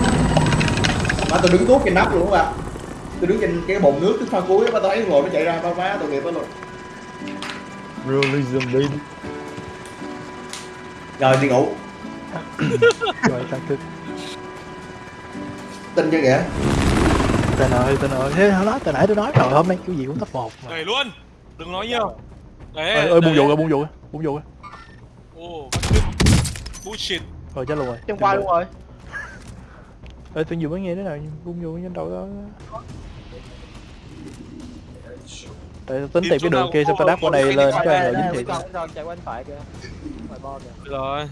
Mà tôi đứng tuốt trên nắp luôn á. Tôi đứng trên cái bồn nước cái pha cuối á, tôi thấy rồi nó chạy ra ba má tội nghiệp đó luôn. realism baby. Rồi đi ngủ. rồi tăng thức Tin chưa kìa. tên ơi tên ơi. Thế nó từ nãy tôi nói rồi hôm nay cái gì cũng top một mà. Đẩy luôn đừng nói nhiều đấy ơi ơi buông vụ rồi buông vụ rồi buông vụ rồi được bullshit. Rồi chết luôn rồi Trong qua luôn rồi. Ơi tôi vừa mới nghe thế nào buông vụ trên đầu đó. Tại tôi tính tìm cái đường kia xong tôi đáp qua đây lên cho anh rồi dính thiệt. Chạy qua bên phải kìa. Phải bo kìa. Được rồi.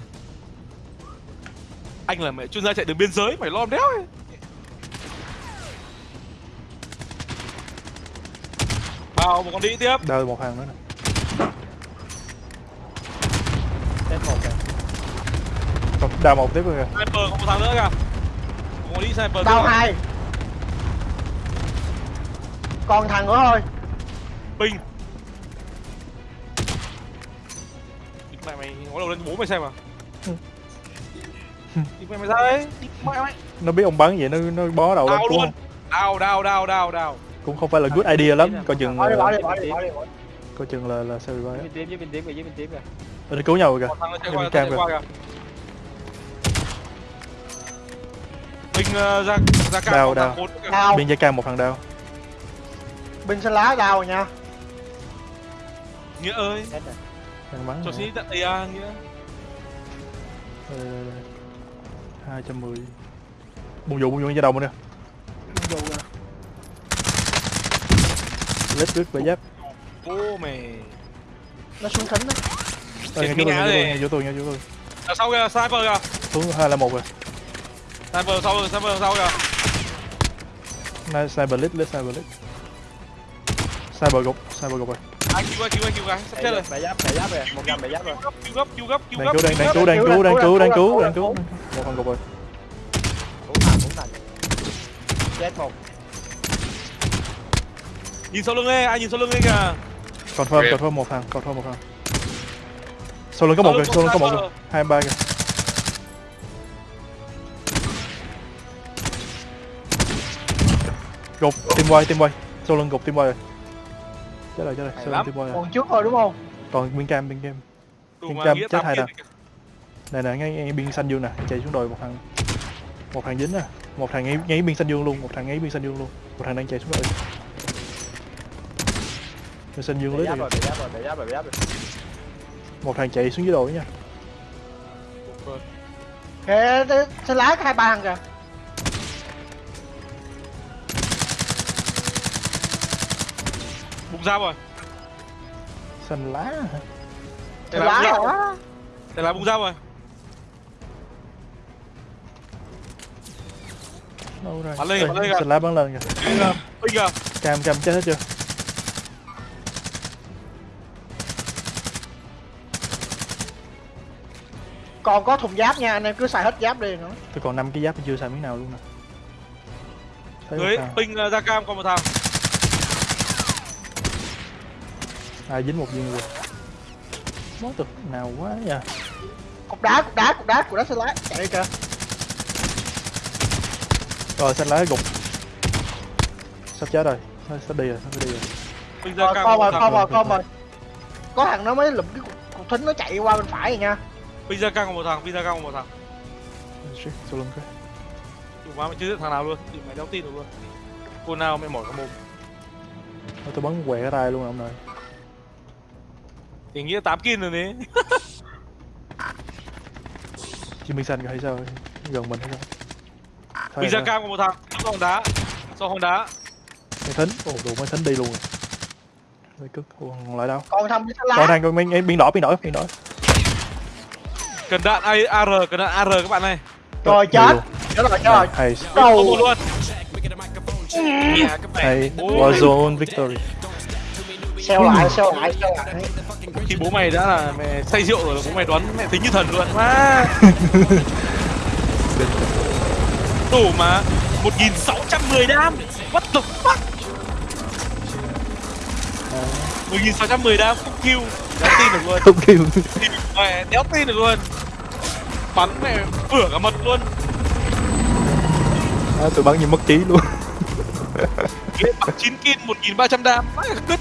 Anh là mẹ chuyên gia chạy đường biên giới mày lom đéo ấy vào một con đĩ tiếp. Đợi một hàng nữa nè. Chết một kìa. Đào một tiếp rồi kìa. Sniper có một thằng nữa kìa. Một con đĩ sniper kia. hai. Còn thằng nữa thôi. Ping Mẹ mày ngó đầu lên bố mày xem à. Đi mẹ mày ra đấy. Đi mẹ mày. Nó biết ông bắn vậy nó nó bó đầu lên luôn. Đau đau đau đau đau cũng không phải là good idea lắm. Coi chừng bỏ đi bỏ ờ, đi bỏ đi bỏ đi. coi chừng là là sao vậy bên với bên với bên tím kìa. Nó cứu nhau rồi kìa qua cam kìa. Ping uh, ra ra cao Đau, một thằng đau. biên gia cam một thằng đau binh xanh lá đau rồi nha. Nghĩa ơi. Rồi. Đang bắn Cho xin tận đây à Nghĩa. Đây, đây, đây. 210 Bùng vụ bùng vụ ra đầu mình nè Lết lướt về giáp Ô mày nó xuống thính đó Ờ, Chết ngay chỗ tôi, rồi. chỗ tôi, ngay chỗ tôi Đằng sau kìa sniper kìa. Xuống 2 là 1 rồi. Sniper sau sniper sau kìa. Này, Sniper lít, lít, sniper lít. Sniper gục, sniper gục rồi. Anh cứu cứu cứu cái sắp chết rồi. Bẻ giáp bẻ giáp rồi một găm bẻ giáp rồi. Cứu gấp cứu gấp cứu Đang gấp cứu, đang, đang cứu, đang cứu, đang cứu, đang cứu, đang cứu. Một thằng gục rồi. Cũng thằng cũng thằng. Chết một Nhìn sau lưng đi anh nhìn sau lưng đi kìa. Confirm, confirm một thằng, confirm một thằng. Sau lưng có một kìa, sau lưng có một kìa. Hai ba kìa. Gục tim quay tim quay sau lưng gục tim quay rồi. Chết rồi chết rồi sau lưng tim quay rồi. Còn trước thôi đúng không? Còn bên cam bên cam. Mà Cam chết hai đợt. này nè ngay, ngay biên xanh dương nè chạy xuống đồi một thằng. Một thằng dính nè. Một thằng ngay, ngay biên xanh dương luôn một thằng ngay biên xanh dương luôn. Một thằng đang chạy xuống đồi biên xanh dương lưới rồi rồi, bị giáp rồi, bị giáp rồi, bị giáp rồi. một thằng chạy xuống dưới đồi nha. Kìa xe lái có hai ba thằng kìa. Bùng ra rồi. Xanh lá hả? Xe ra hả? Thế là bùng ra rồi. Đâu rồi Bắn lên, Ê, bắn lên kìa. xanh lá bắn lên kìa. Bây giờ cam cam chết hết chưa còn có thùng giáp nha anh em cứ xài hết giáp đi nữa. Tôi còn năm cái giáp chưa xài miếng nào luôn nè. Dưới ping uh, ra cam còn một thằng. Ai dính một viên rồi. Món tục nào quá nha cục đá cục đá cục đá cục đá xe lái chạy đi kìa. Rồi xanh lá gục. Sắp chết rồi. Sắp, sắp đi rồi sắp đi rồi. Ping ra cam rồi thằng rồi rồi có thằng nó mới lụm cái cục, cục thính nó chạy qua bên phải rồi nha ra cam còn một thằng ra cam còn một thằng. Shit, sau lưng cái. Đủ má mày chưa giết thằng nào luôn. Thì mày đéo tin được luôn. Cô nào mày mỏi cả mồm. Thôi tôi bắn quẹ cái tay luôn ông nội. Thì nghĩa 8 kin rồi đấy minh xanh kìa hay sao gần mình hay sao? Rồi, cam còn một thằng. Sau hòn đá. Sau hòn đá. Mấy thính? Ồ đủ mấy thính đi luôn rồi. Cức ồ, còn lại đâu? Còn thằng còn lái đang còn biên biên đỏ biên đỏ biên đỏ cần đạn AR cần đạn AR các bạn này rồi chết. chết rồi chết rồi. Đầu luôn. Hay. Warzone Victory. Xeo lại xeo lại xeo lại. Khi bố mày đã là mẹ say rượu rồi bố mày đoán mẹ tính như thần luôn. Má đủ mà. 1610 đam. What the fuck? 1610 đam không kill. Đéo tin được luôn. Không kêu mẹ đéo tin được luôn bắn mẹ vửa cả mật luôn. À, tôi bắn như mất trí luôn. Bắn 9 kin 1300 đam má cứt.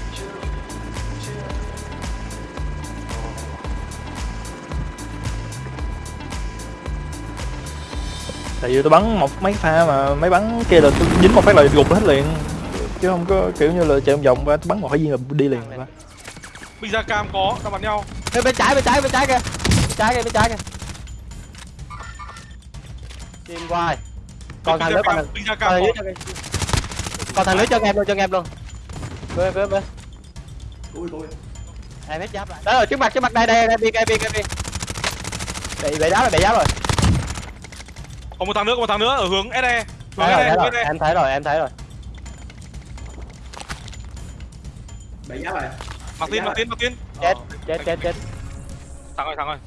Tại vì tôi bắn một mấy pha mà mấy bắn kia là tôi dính một phát là gục hết liền. Chứ không có kiểu như là chạy vòng vòng và tôi bắn một phát viên là đi liền rồi bây giờ cam có đang bắn nhau. Bên bên trái bên trái bên trái kìa. Bên trái kìa bên trái kìa chim quay còn thằng nữa còn thằng còn thằng nữa còn thằng nữa cho em luôn cho em luôn. Bên bên bên ui tôi. Em hết giáp lại. Đó rồi trước mặt trước mặt đây đây đây bi bi bi bị bị đá rồi bị đá rồi. Có một thằng nữa có một thằng nữa ở hướng SE hướng thấy rồi, SE thấy hướng rồi. SE em thấy rồi em thấy rồi. Bị giá rồi. Mặc tin mặc tin mặc tin chết chết chết chết. Thắng rồi thắng rồi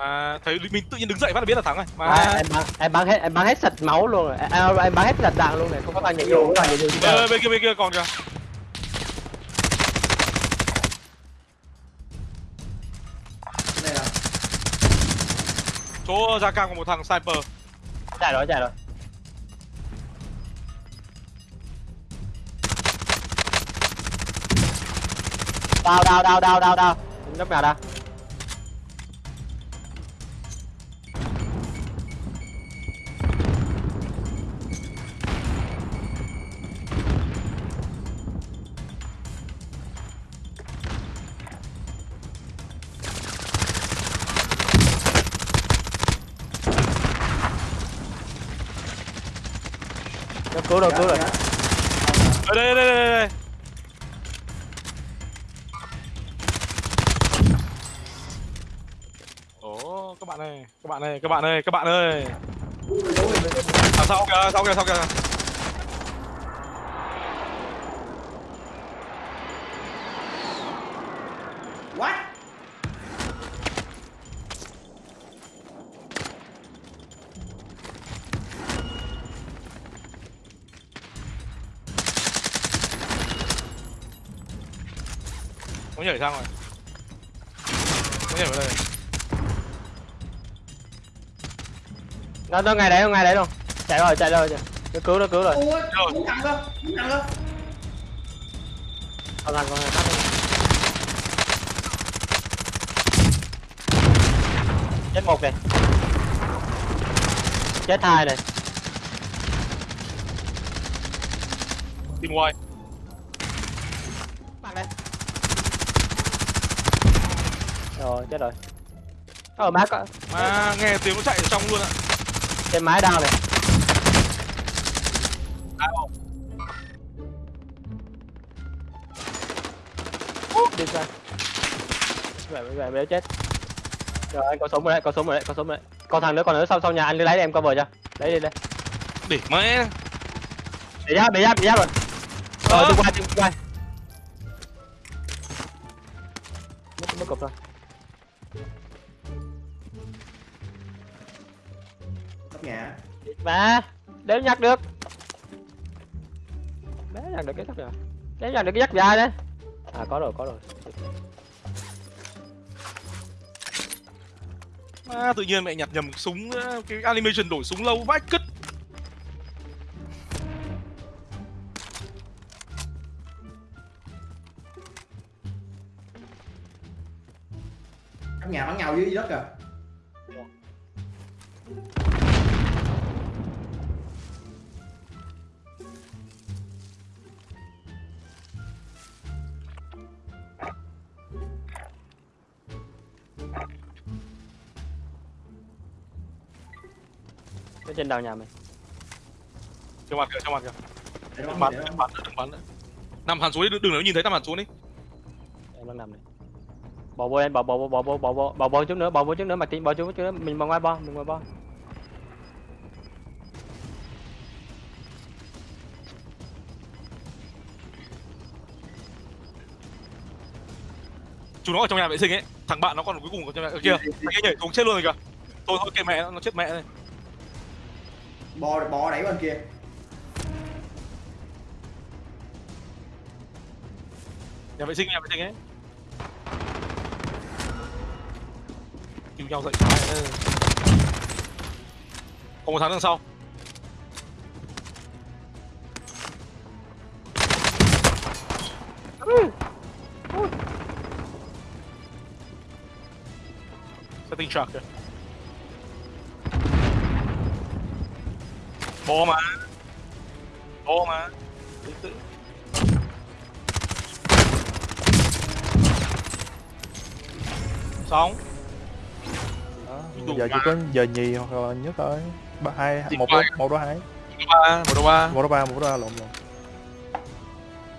mà thấy mình tự nhiên đứng dậy phát là biết là thắng rồi. Mà à, em bắn em bắn hết em bắn hết sạch máu luôn rồi. À, em bắn hết sạch đạn luôn này không có thằng nhảy dù không có thằng nhảy dù bên kia bên kia còn kìa. Cái này là chỗ ra cam có một thằng sniper. Chạy rồi chạy rồi. Đào đào đào đào đào đào lúc nào đào ơi các bạn ơi. Các à, sau kìa sau kìa sau kìa? Nó nó ngay đấy ngay đấy luôn chạy rồi chạy rồi chạy nó cứu nó cứu rồi ui muốn thằng đó muốn thằng con đi. chết một này chết hai này Tìm ngoài. Mặt đây. Rồi, chết rồi. Ờ, má có Mà nghe tiếng nó chạy ở trong luôn ạ. Trên mái đao này. Đi ra. Vậy vậy vậy chết. Rồi, anh có súng rồi đấy, có súng rồi đấy, có súng rồi đấy. Còn thằng nữa, còn nữa sau sau nhà anh đi lấy em cover cho. Lấy đi đây. Để mẹ. Bị giáp, bị giáp, bị giáp rồi. Rồi, tôi qua, tôi qua. Ba Đếm nhặt được. Bé nhặt được cái chắc rồi Đếm nhặt được cái dắt dài đấy À có rồi có rồi. À, tự nhiên mẹ nhặt nhầm súng cái animation đổi súng lâu vãi cứt. Trên đầu nhà mình Trong mặt kìa, trong mặt kìa. để Đừng bắn, để đừng bắn đừng bắn. Nằm hẳn xuống đi, đừng đừng nếu nhìn thấy nằm hẳn xuống đi. Em đang nằm này Bỏ vô em, bỏ bỏ bỏ bỏ bỏ bỏ bỏ bỏ bỏ chút nữa, bỏ vô chút nữa, mặt tin bỏ chút nữa, mình bỏ ngoài bo, mình ngoài bo Chúng nó ở trong nhà vệ sinh ấy. Thằng bạn nó còn cuối cùng ở trong nhà ở kia. Thằng kia nhảy xuống chết luôn rồi kìa. Thôi thôi kệ mẹ nó, nó chết mẹ này bò bò đẩy bên kia Nhà vệ sinh, nhà vệ sinh ấy. Cứu nhau dậy phải. Còn một tháng đằng sau. Setting truck kìa. Bò mà. Bò mà. Xong. Đó, giờ chỉ mà. có giờ nhì hoặc là nhất thôi. Ba hai một đó một đó hai. Một đôi ba một đó ba. Một đó ba lộn lộn.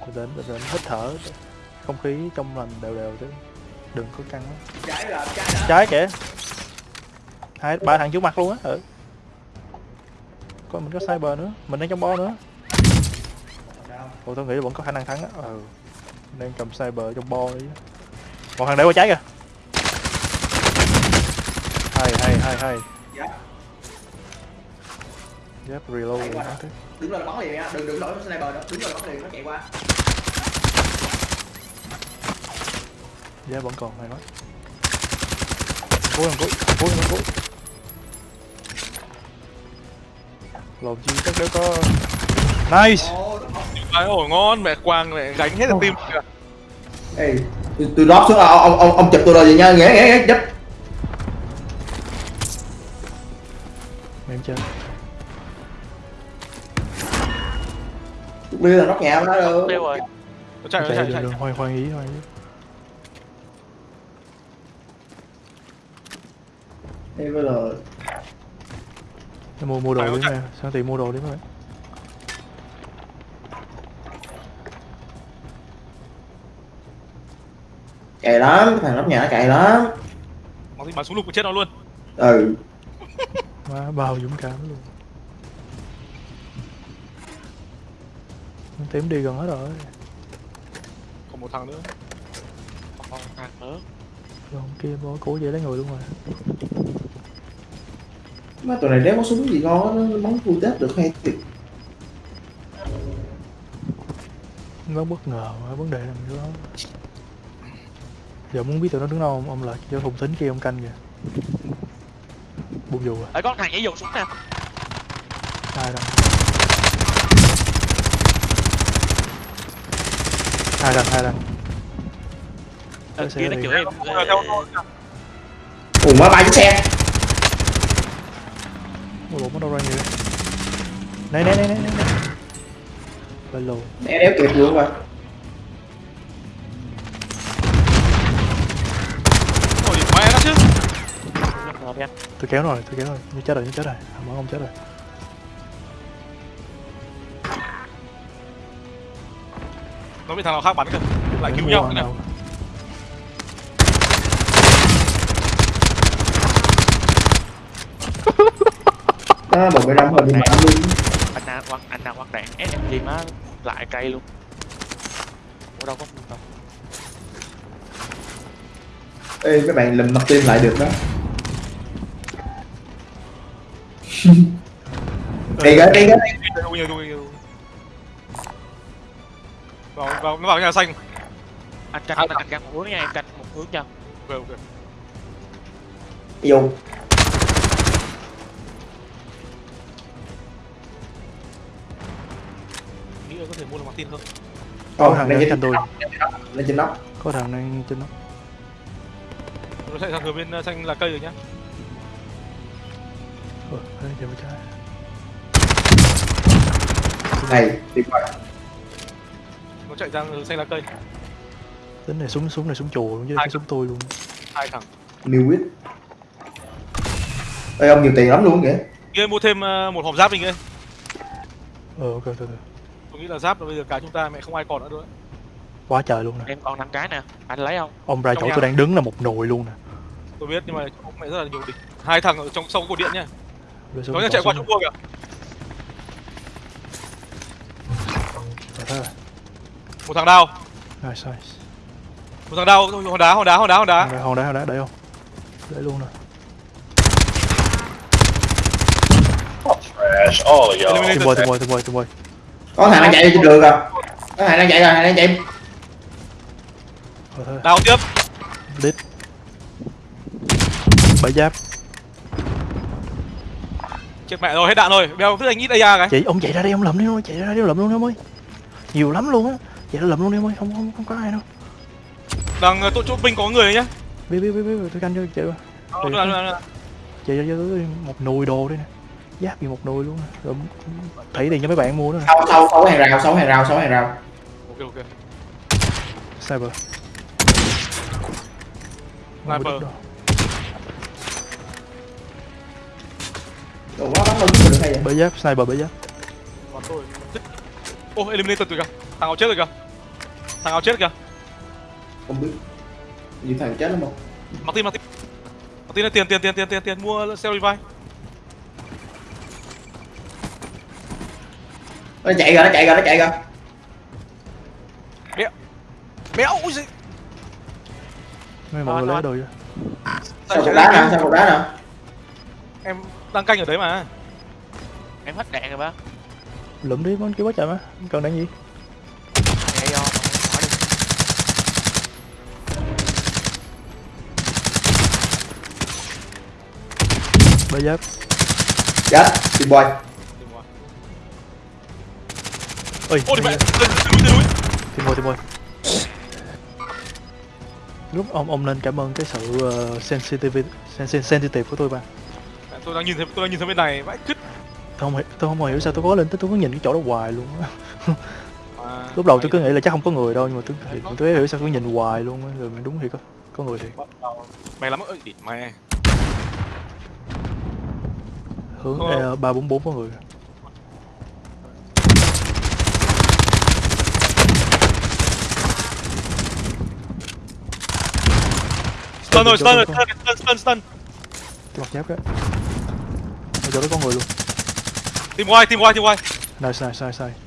Bình tĩnh bình tĩnh hít thở. Không khí trong lành đều đều chứ. Đừng có căng trái kìa. Hai ba thằng trước mặt luôn á ừ coi mình có cyber nữa. Mình đang trong bo nữa? Ủa tôi nghĩ là vẫn có khả năng thắng á. Ừ. Đang cầm cyber trong bo đi. Một thằng để qua trái kìa. Hay hay hay hay. Dạ. Yep, reload rồi, thế. đứng lên bắn liền nha. Đừng đừng đổi sniper nữa. Đứng lên bắn liền nó chạy qua. Giá vẫn còn hay quá. Cuối thằng cuối, cuối thằng cuối Lồn chi chắc đều có Nice. Đấy, ổi ngon mẹ quang mẹ gánh hết được tim kìa. Ê, tôi, tôi drop xuống ông ông ông, ông chụp tôi rồi vậy nha ghé ghé ghé giúp. Em chơi. Đưa là nóc nhà đó được Tiêu rồi. Nó chạy nó Chạy chạy đường chạy. Đường hoài hoài ý hoài ý. Ê, bây giờ mua mua đồ đi chạy. nè Sang tìm mua đồ đi bạn? Cày lắm thằng nóc nhà nó cày lắm. Nó thì bắn súng lục chết nó luôn. Ừ. Má bao dũng cảm luôn. Tím đi gần hết rồi. Còn một thằng nữa. Còn thằng nữa. Còn kia bó cố dễ lấy người luôn rồi mà tụi này đéo có súng gì ngon nó bắn vui Tết được hay thiệt. Nó bất ngờ mà vấn đề làm mình đó Giờ muốn biết tụi nó đứng đâu không? Ông lại cho thùng tính kia ông canh kìa. Buông dù à? Ê con thằng nhảy dù xuống nè. Hai đằng Hai đằng, hai đằng ờ, kia nó chửi em. Ủa má bay Ủa, nó đâu ra nhiều? Này này này này này Ba lô đéo đéo kịp luôn rồi Ôi mẹ nó chứ. Tôi kéo rồi, tôi kéo rồi. Như chết rồi, như chết rồi. Hàm không chết rồi. Nó bị thằng nào khác bắn kìa. Lại cứu nhau ăn cái đâm rồi bị bắn luôn anh nào quăng anh nào quăng đạn SMG má lại cây luôn. Ủa đâu có đâu. Ê mấy bạn lùm mặt tim lại được đó. Đâu nhiều, đâu nhiều. vào vào nó vào nhà xanh. Anh canh anh canh canh. Một hướng nha em canh một hướng cho ok ok. Vô có thể mua được Martin không? Có thằng đang trên tôi. lên trên nóc Có thằng đang trên nó nó chạy sang hướng bên uh, xanh là cây rồi nhá. Ờ, giờ mới trái. Này tuyệt vời. Nó chạy sang hướng xanh là cây. Tính này súng súng này súng chùa luôn chứ Hai cái súng tôi luôn. Hai thằng. New quýt ê ông nhiều tiền lắm luôn kìa. Kia mua thêm uh, một hộp giáp mình ơi Ờ ok, tôi nghĩ là giáp là bây giờ cái chúng ta mẹ không ai còn nữa đâu Quá trời luôn nè. Em còn năm cái nè anh lấy không? Ông ra chỗ tôi đang đứng là một nồi luôn nè. Tôi biết nhưng mà mẹ rất là nhiều địch. Hai thằng ở trong sau cột điện nhá Rồi nó bỏ chạy qua trung cua kìa. Rồi, rồi. một thằng đao Nice, nice. Một thằng đao hòn đá hòn đá hòn đá hòn đá. Hòn đá, hòn đá, hòn đá, để không? Để luôn nè. Tôi Eliminated. bơi, tôi bơi, tôi bơi, tôi bơi có thằng đang chạy trên đường rồi. Có thằng đang chạy rồi thằng đang chạy. Đao tiếp. Đít. Bảy giáp. Chết mẹ rồi hết đạn rồi. Bèo cứ anh ít AR cái? Chị, ông chạy ra đây, ông lầm đi thôi, chạy ra đây, ông lầm luôn đi ông ơi. Nhiều lắm luôn á. Chạy ra lầm luôn đi ông ơi, không, không, không có ai đâu. Đằng uh, chỗ chỗ binh có người đấy nhá. Biết, biết, biết, biết, tôi canh cho chạy qua Ờ, Chạy ra, một nồi đồ đây nè Giáp gì một nồi luôn. Rồi Thảy tiền cho mấy bạn mua nữa nè. Sau sau sáu hàng rào sáu hàng rào sáu hàng rào. Ok ok. Sniper. Sniper. Ủa, nó bắn chứ được hay vậy? Bể giáp, sniper bể giáp. Bắn tôi ô eliminated rồi kìa. Thằng áo chết rồi kìa? Thằng áo chết kìa? Không biết. Như thằng chết lắm không? Martin Martin. Martin là tiền tiền tiền tiền tiền tiền. Mua xe revive nó chạy rồi nó chạy rồi nó chạy rồi. Méo ui gì Mấy mọi người lấy đồ chưa sau cục đá nè sau cục đá nè em đang canh ở đấy mà. Em hết đạn rồi ba Lụm đi, con kia quá trời mà. Cần đạn gì? Bể giáp chết tìm boy Ôi, ô đi mẹ lên lên núi lên núi Tìm mồi, tìm mồi. Lúc ông ông nên cảm ơn cái sự uh, sensitive, sen, sen, sensitive của tôi ba Mẹ, tôi đang nhìn thấy tôi đang nhìn thấy bên này vãi cứt tôi không, hiểu- tôi không hiểu sao tôi có lên tới tôi cứ nhìn cái chỗ đó hoài luôn À, lúc đầu tôi cứ nghĩ là chắc không có người đâu nhưng mà tôi thì tôi hiểu sao tôi nhìn hoài luôn rồi đúng thì có có người thì. Mày lắm ơi địt mẹ hướng Ờ. e ba bốn bốn có người stun rồi stun rồi tôi stun stun stun cái mặt giáp đó ở chỗ đó có người luôn. Tìm ngoài tìm ngoài tìm ngoài nice nice nice nice.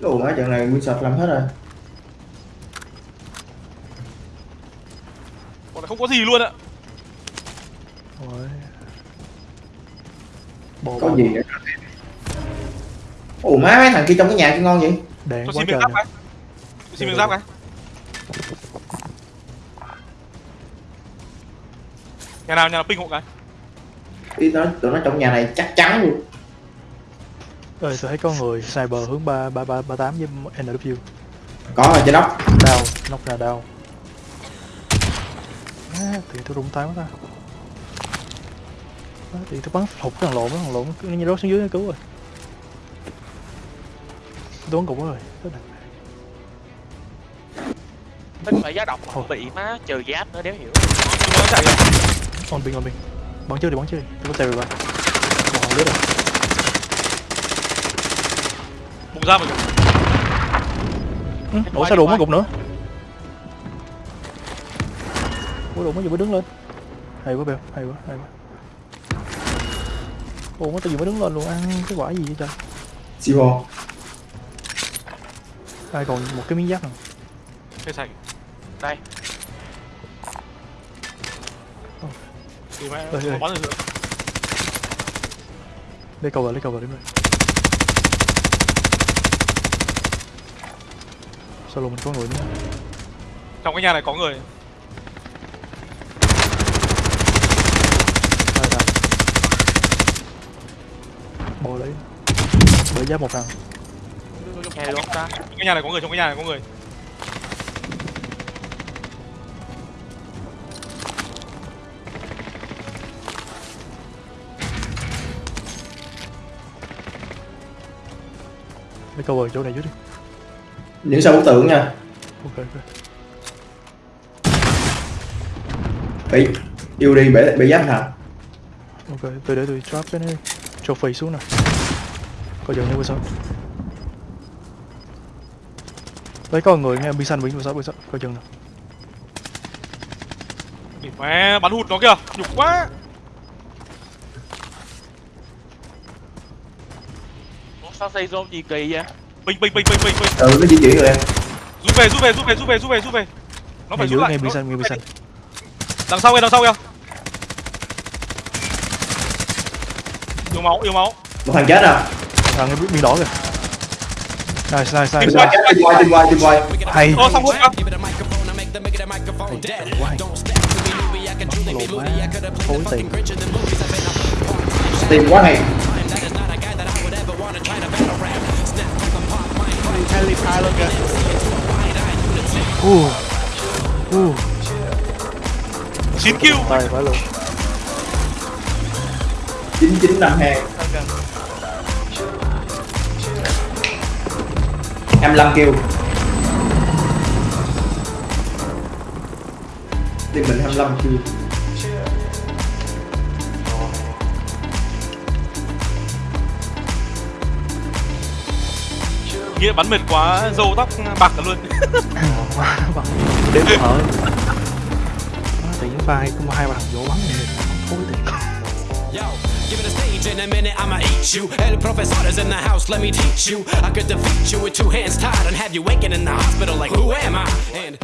Ủa má trận này nguyên sạch làm hết rồi. Còn lại không có gì luôn ạ. Bò có gì nữa Ủa má mấy thằng kia trong cái nhà kia ngon vậy? Cho quá xin trời miếng giáp nè. cái Cho xin miếng giáp cái nhà nào nhà nào ping hộ cái? Ý nó tụi nó trong nhà này chắc chắn luôn. Ơi tôi thấy có người sniper hướng ba ba ba ba tám với NW có ở trên nóc đau nóc là đau. À, thì tôi rụng tay quá ta. À, thì tôi bắn hụt cái thằng lộn cái thằng lộn cứ như rớt xuống dưới nó cứu rồi. Tôi bắn cục rồi Chết rồi. Tính phải giá độc bị má trừ giáp nữa đéo hiểu. Nó rồi on pin on pin bắn trước đi bắn trước đi. Tôi có rồi. Bạn một lướt rồi. Bùng ra mà ừ, ủa sao đụng mấy cục nữa? Ủa đụng mấy giờ mới đứng lên. Hay quá bèo. Hay quá hay quá. Ủa mấy tao vừa mới đứng lên luôn ăn cái quả gì vậy trời? Sibo ai còn một cái miếng giáp nào? Cây sạch đây thì mẹ Đây, đây. bắn rồi lấy cầu vào lấy cầu vào đi mày sao lùm mình có người nữa. Trong cái nhà này có người. Hai thằng bò lấy. Bởi giáp một thằng. Trong cái nhà này có người trong cái nhà này có người cầu vào chỗ này dưới đi. Những sao bức tượng nha. Ok ok. Bị yêu đi bể bể giáp hả ok tôi để tôi drop cái này trophy xuống nè. Coi chừng như sao đấy có người nghe bi xanh bị sao bị sao coi chừng nè mẹ bắn hụt nó kìa. Nhục quá Sao xây zone gì kỳ vậy? Bình bình bình bình bình bình. Ừ nó di chuyển rồi em rút về rút về rút về rút về rút về rút về. Nó phải ngay rút lại. nghe bi nó- xanh nghe bi xanh đằng sau kìa đằng sau kìa yếu máu yếu máu. Một thằng chết à? Thằng cái bi đỏ kìa. Nice nice tìm nice quay tìm quay tìm quay tìm quay hay. Ô xong luôn kìa lộn má phối tiền tìm quá hay uh uh chín kill. Tay phải luôn. Chín chín năm hai em lăm kêu tìm mình 25 kêu nghĩa bắn mệt quá râu tóc bạc cả luôn bằng đếm thở tự nhiên vai có hai bằng vỗ bắn này phối tiền Yo, give it a stage in a minute, I'ma eat you. El professor is in the house, let me teach you. I could defeat you with two hands tied and have you waking in the hospital like, who am I? And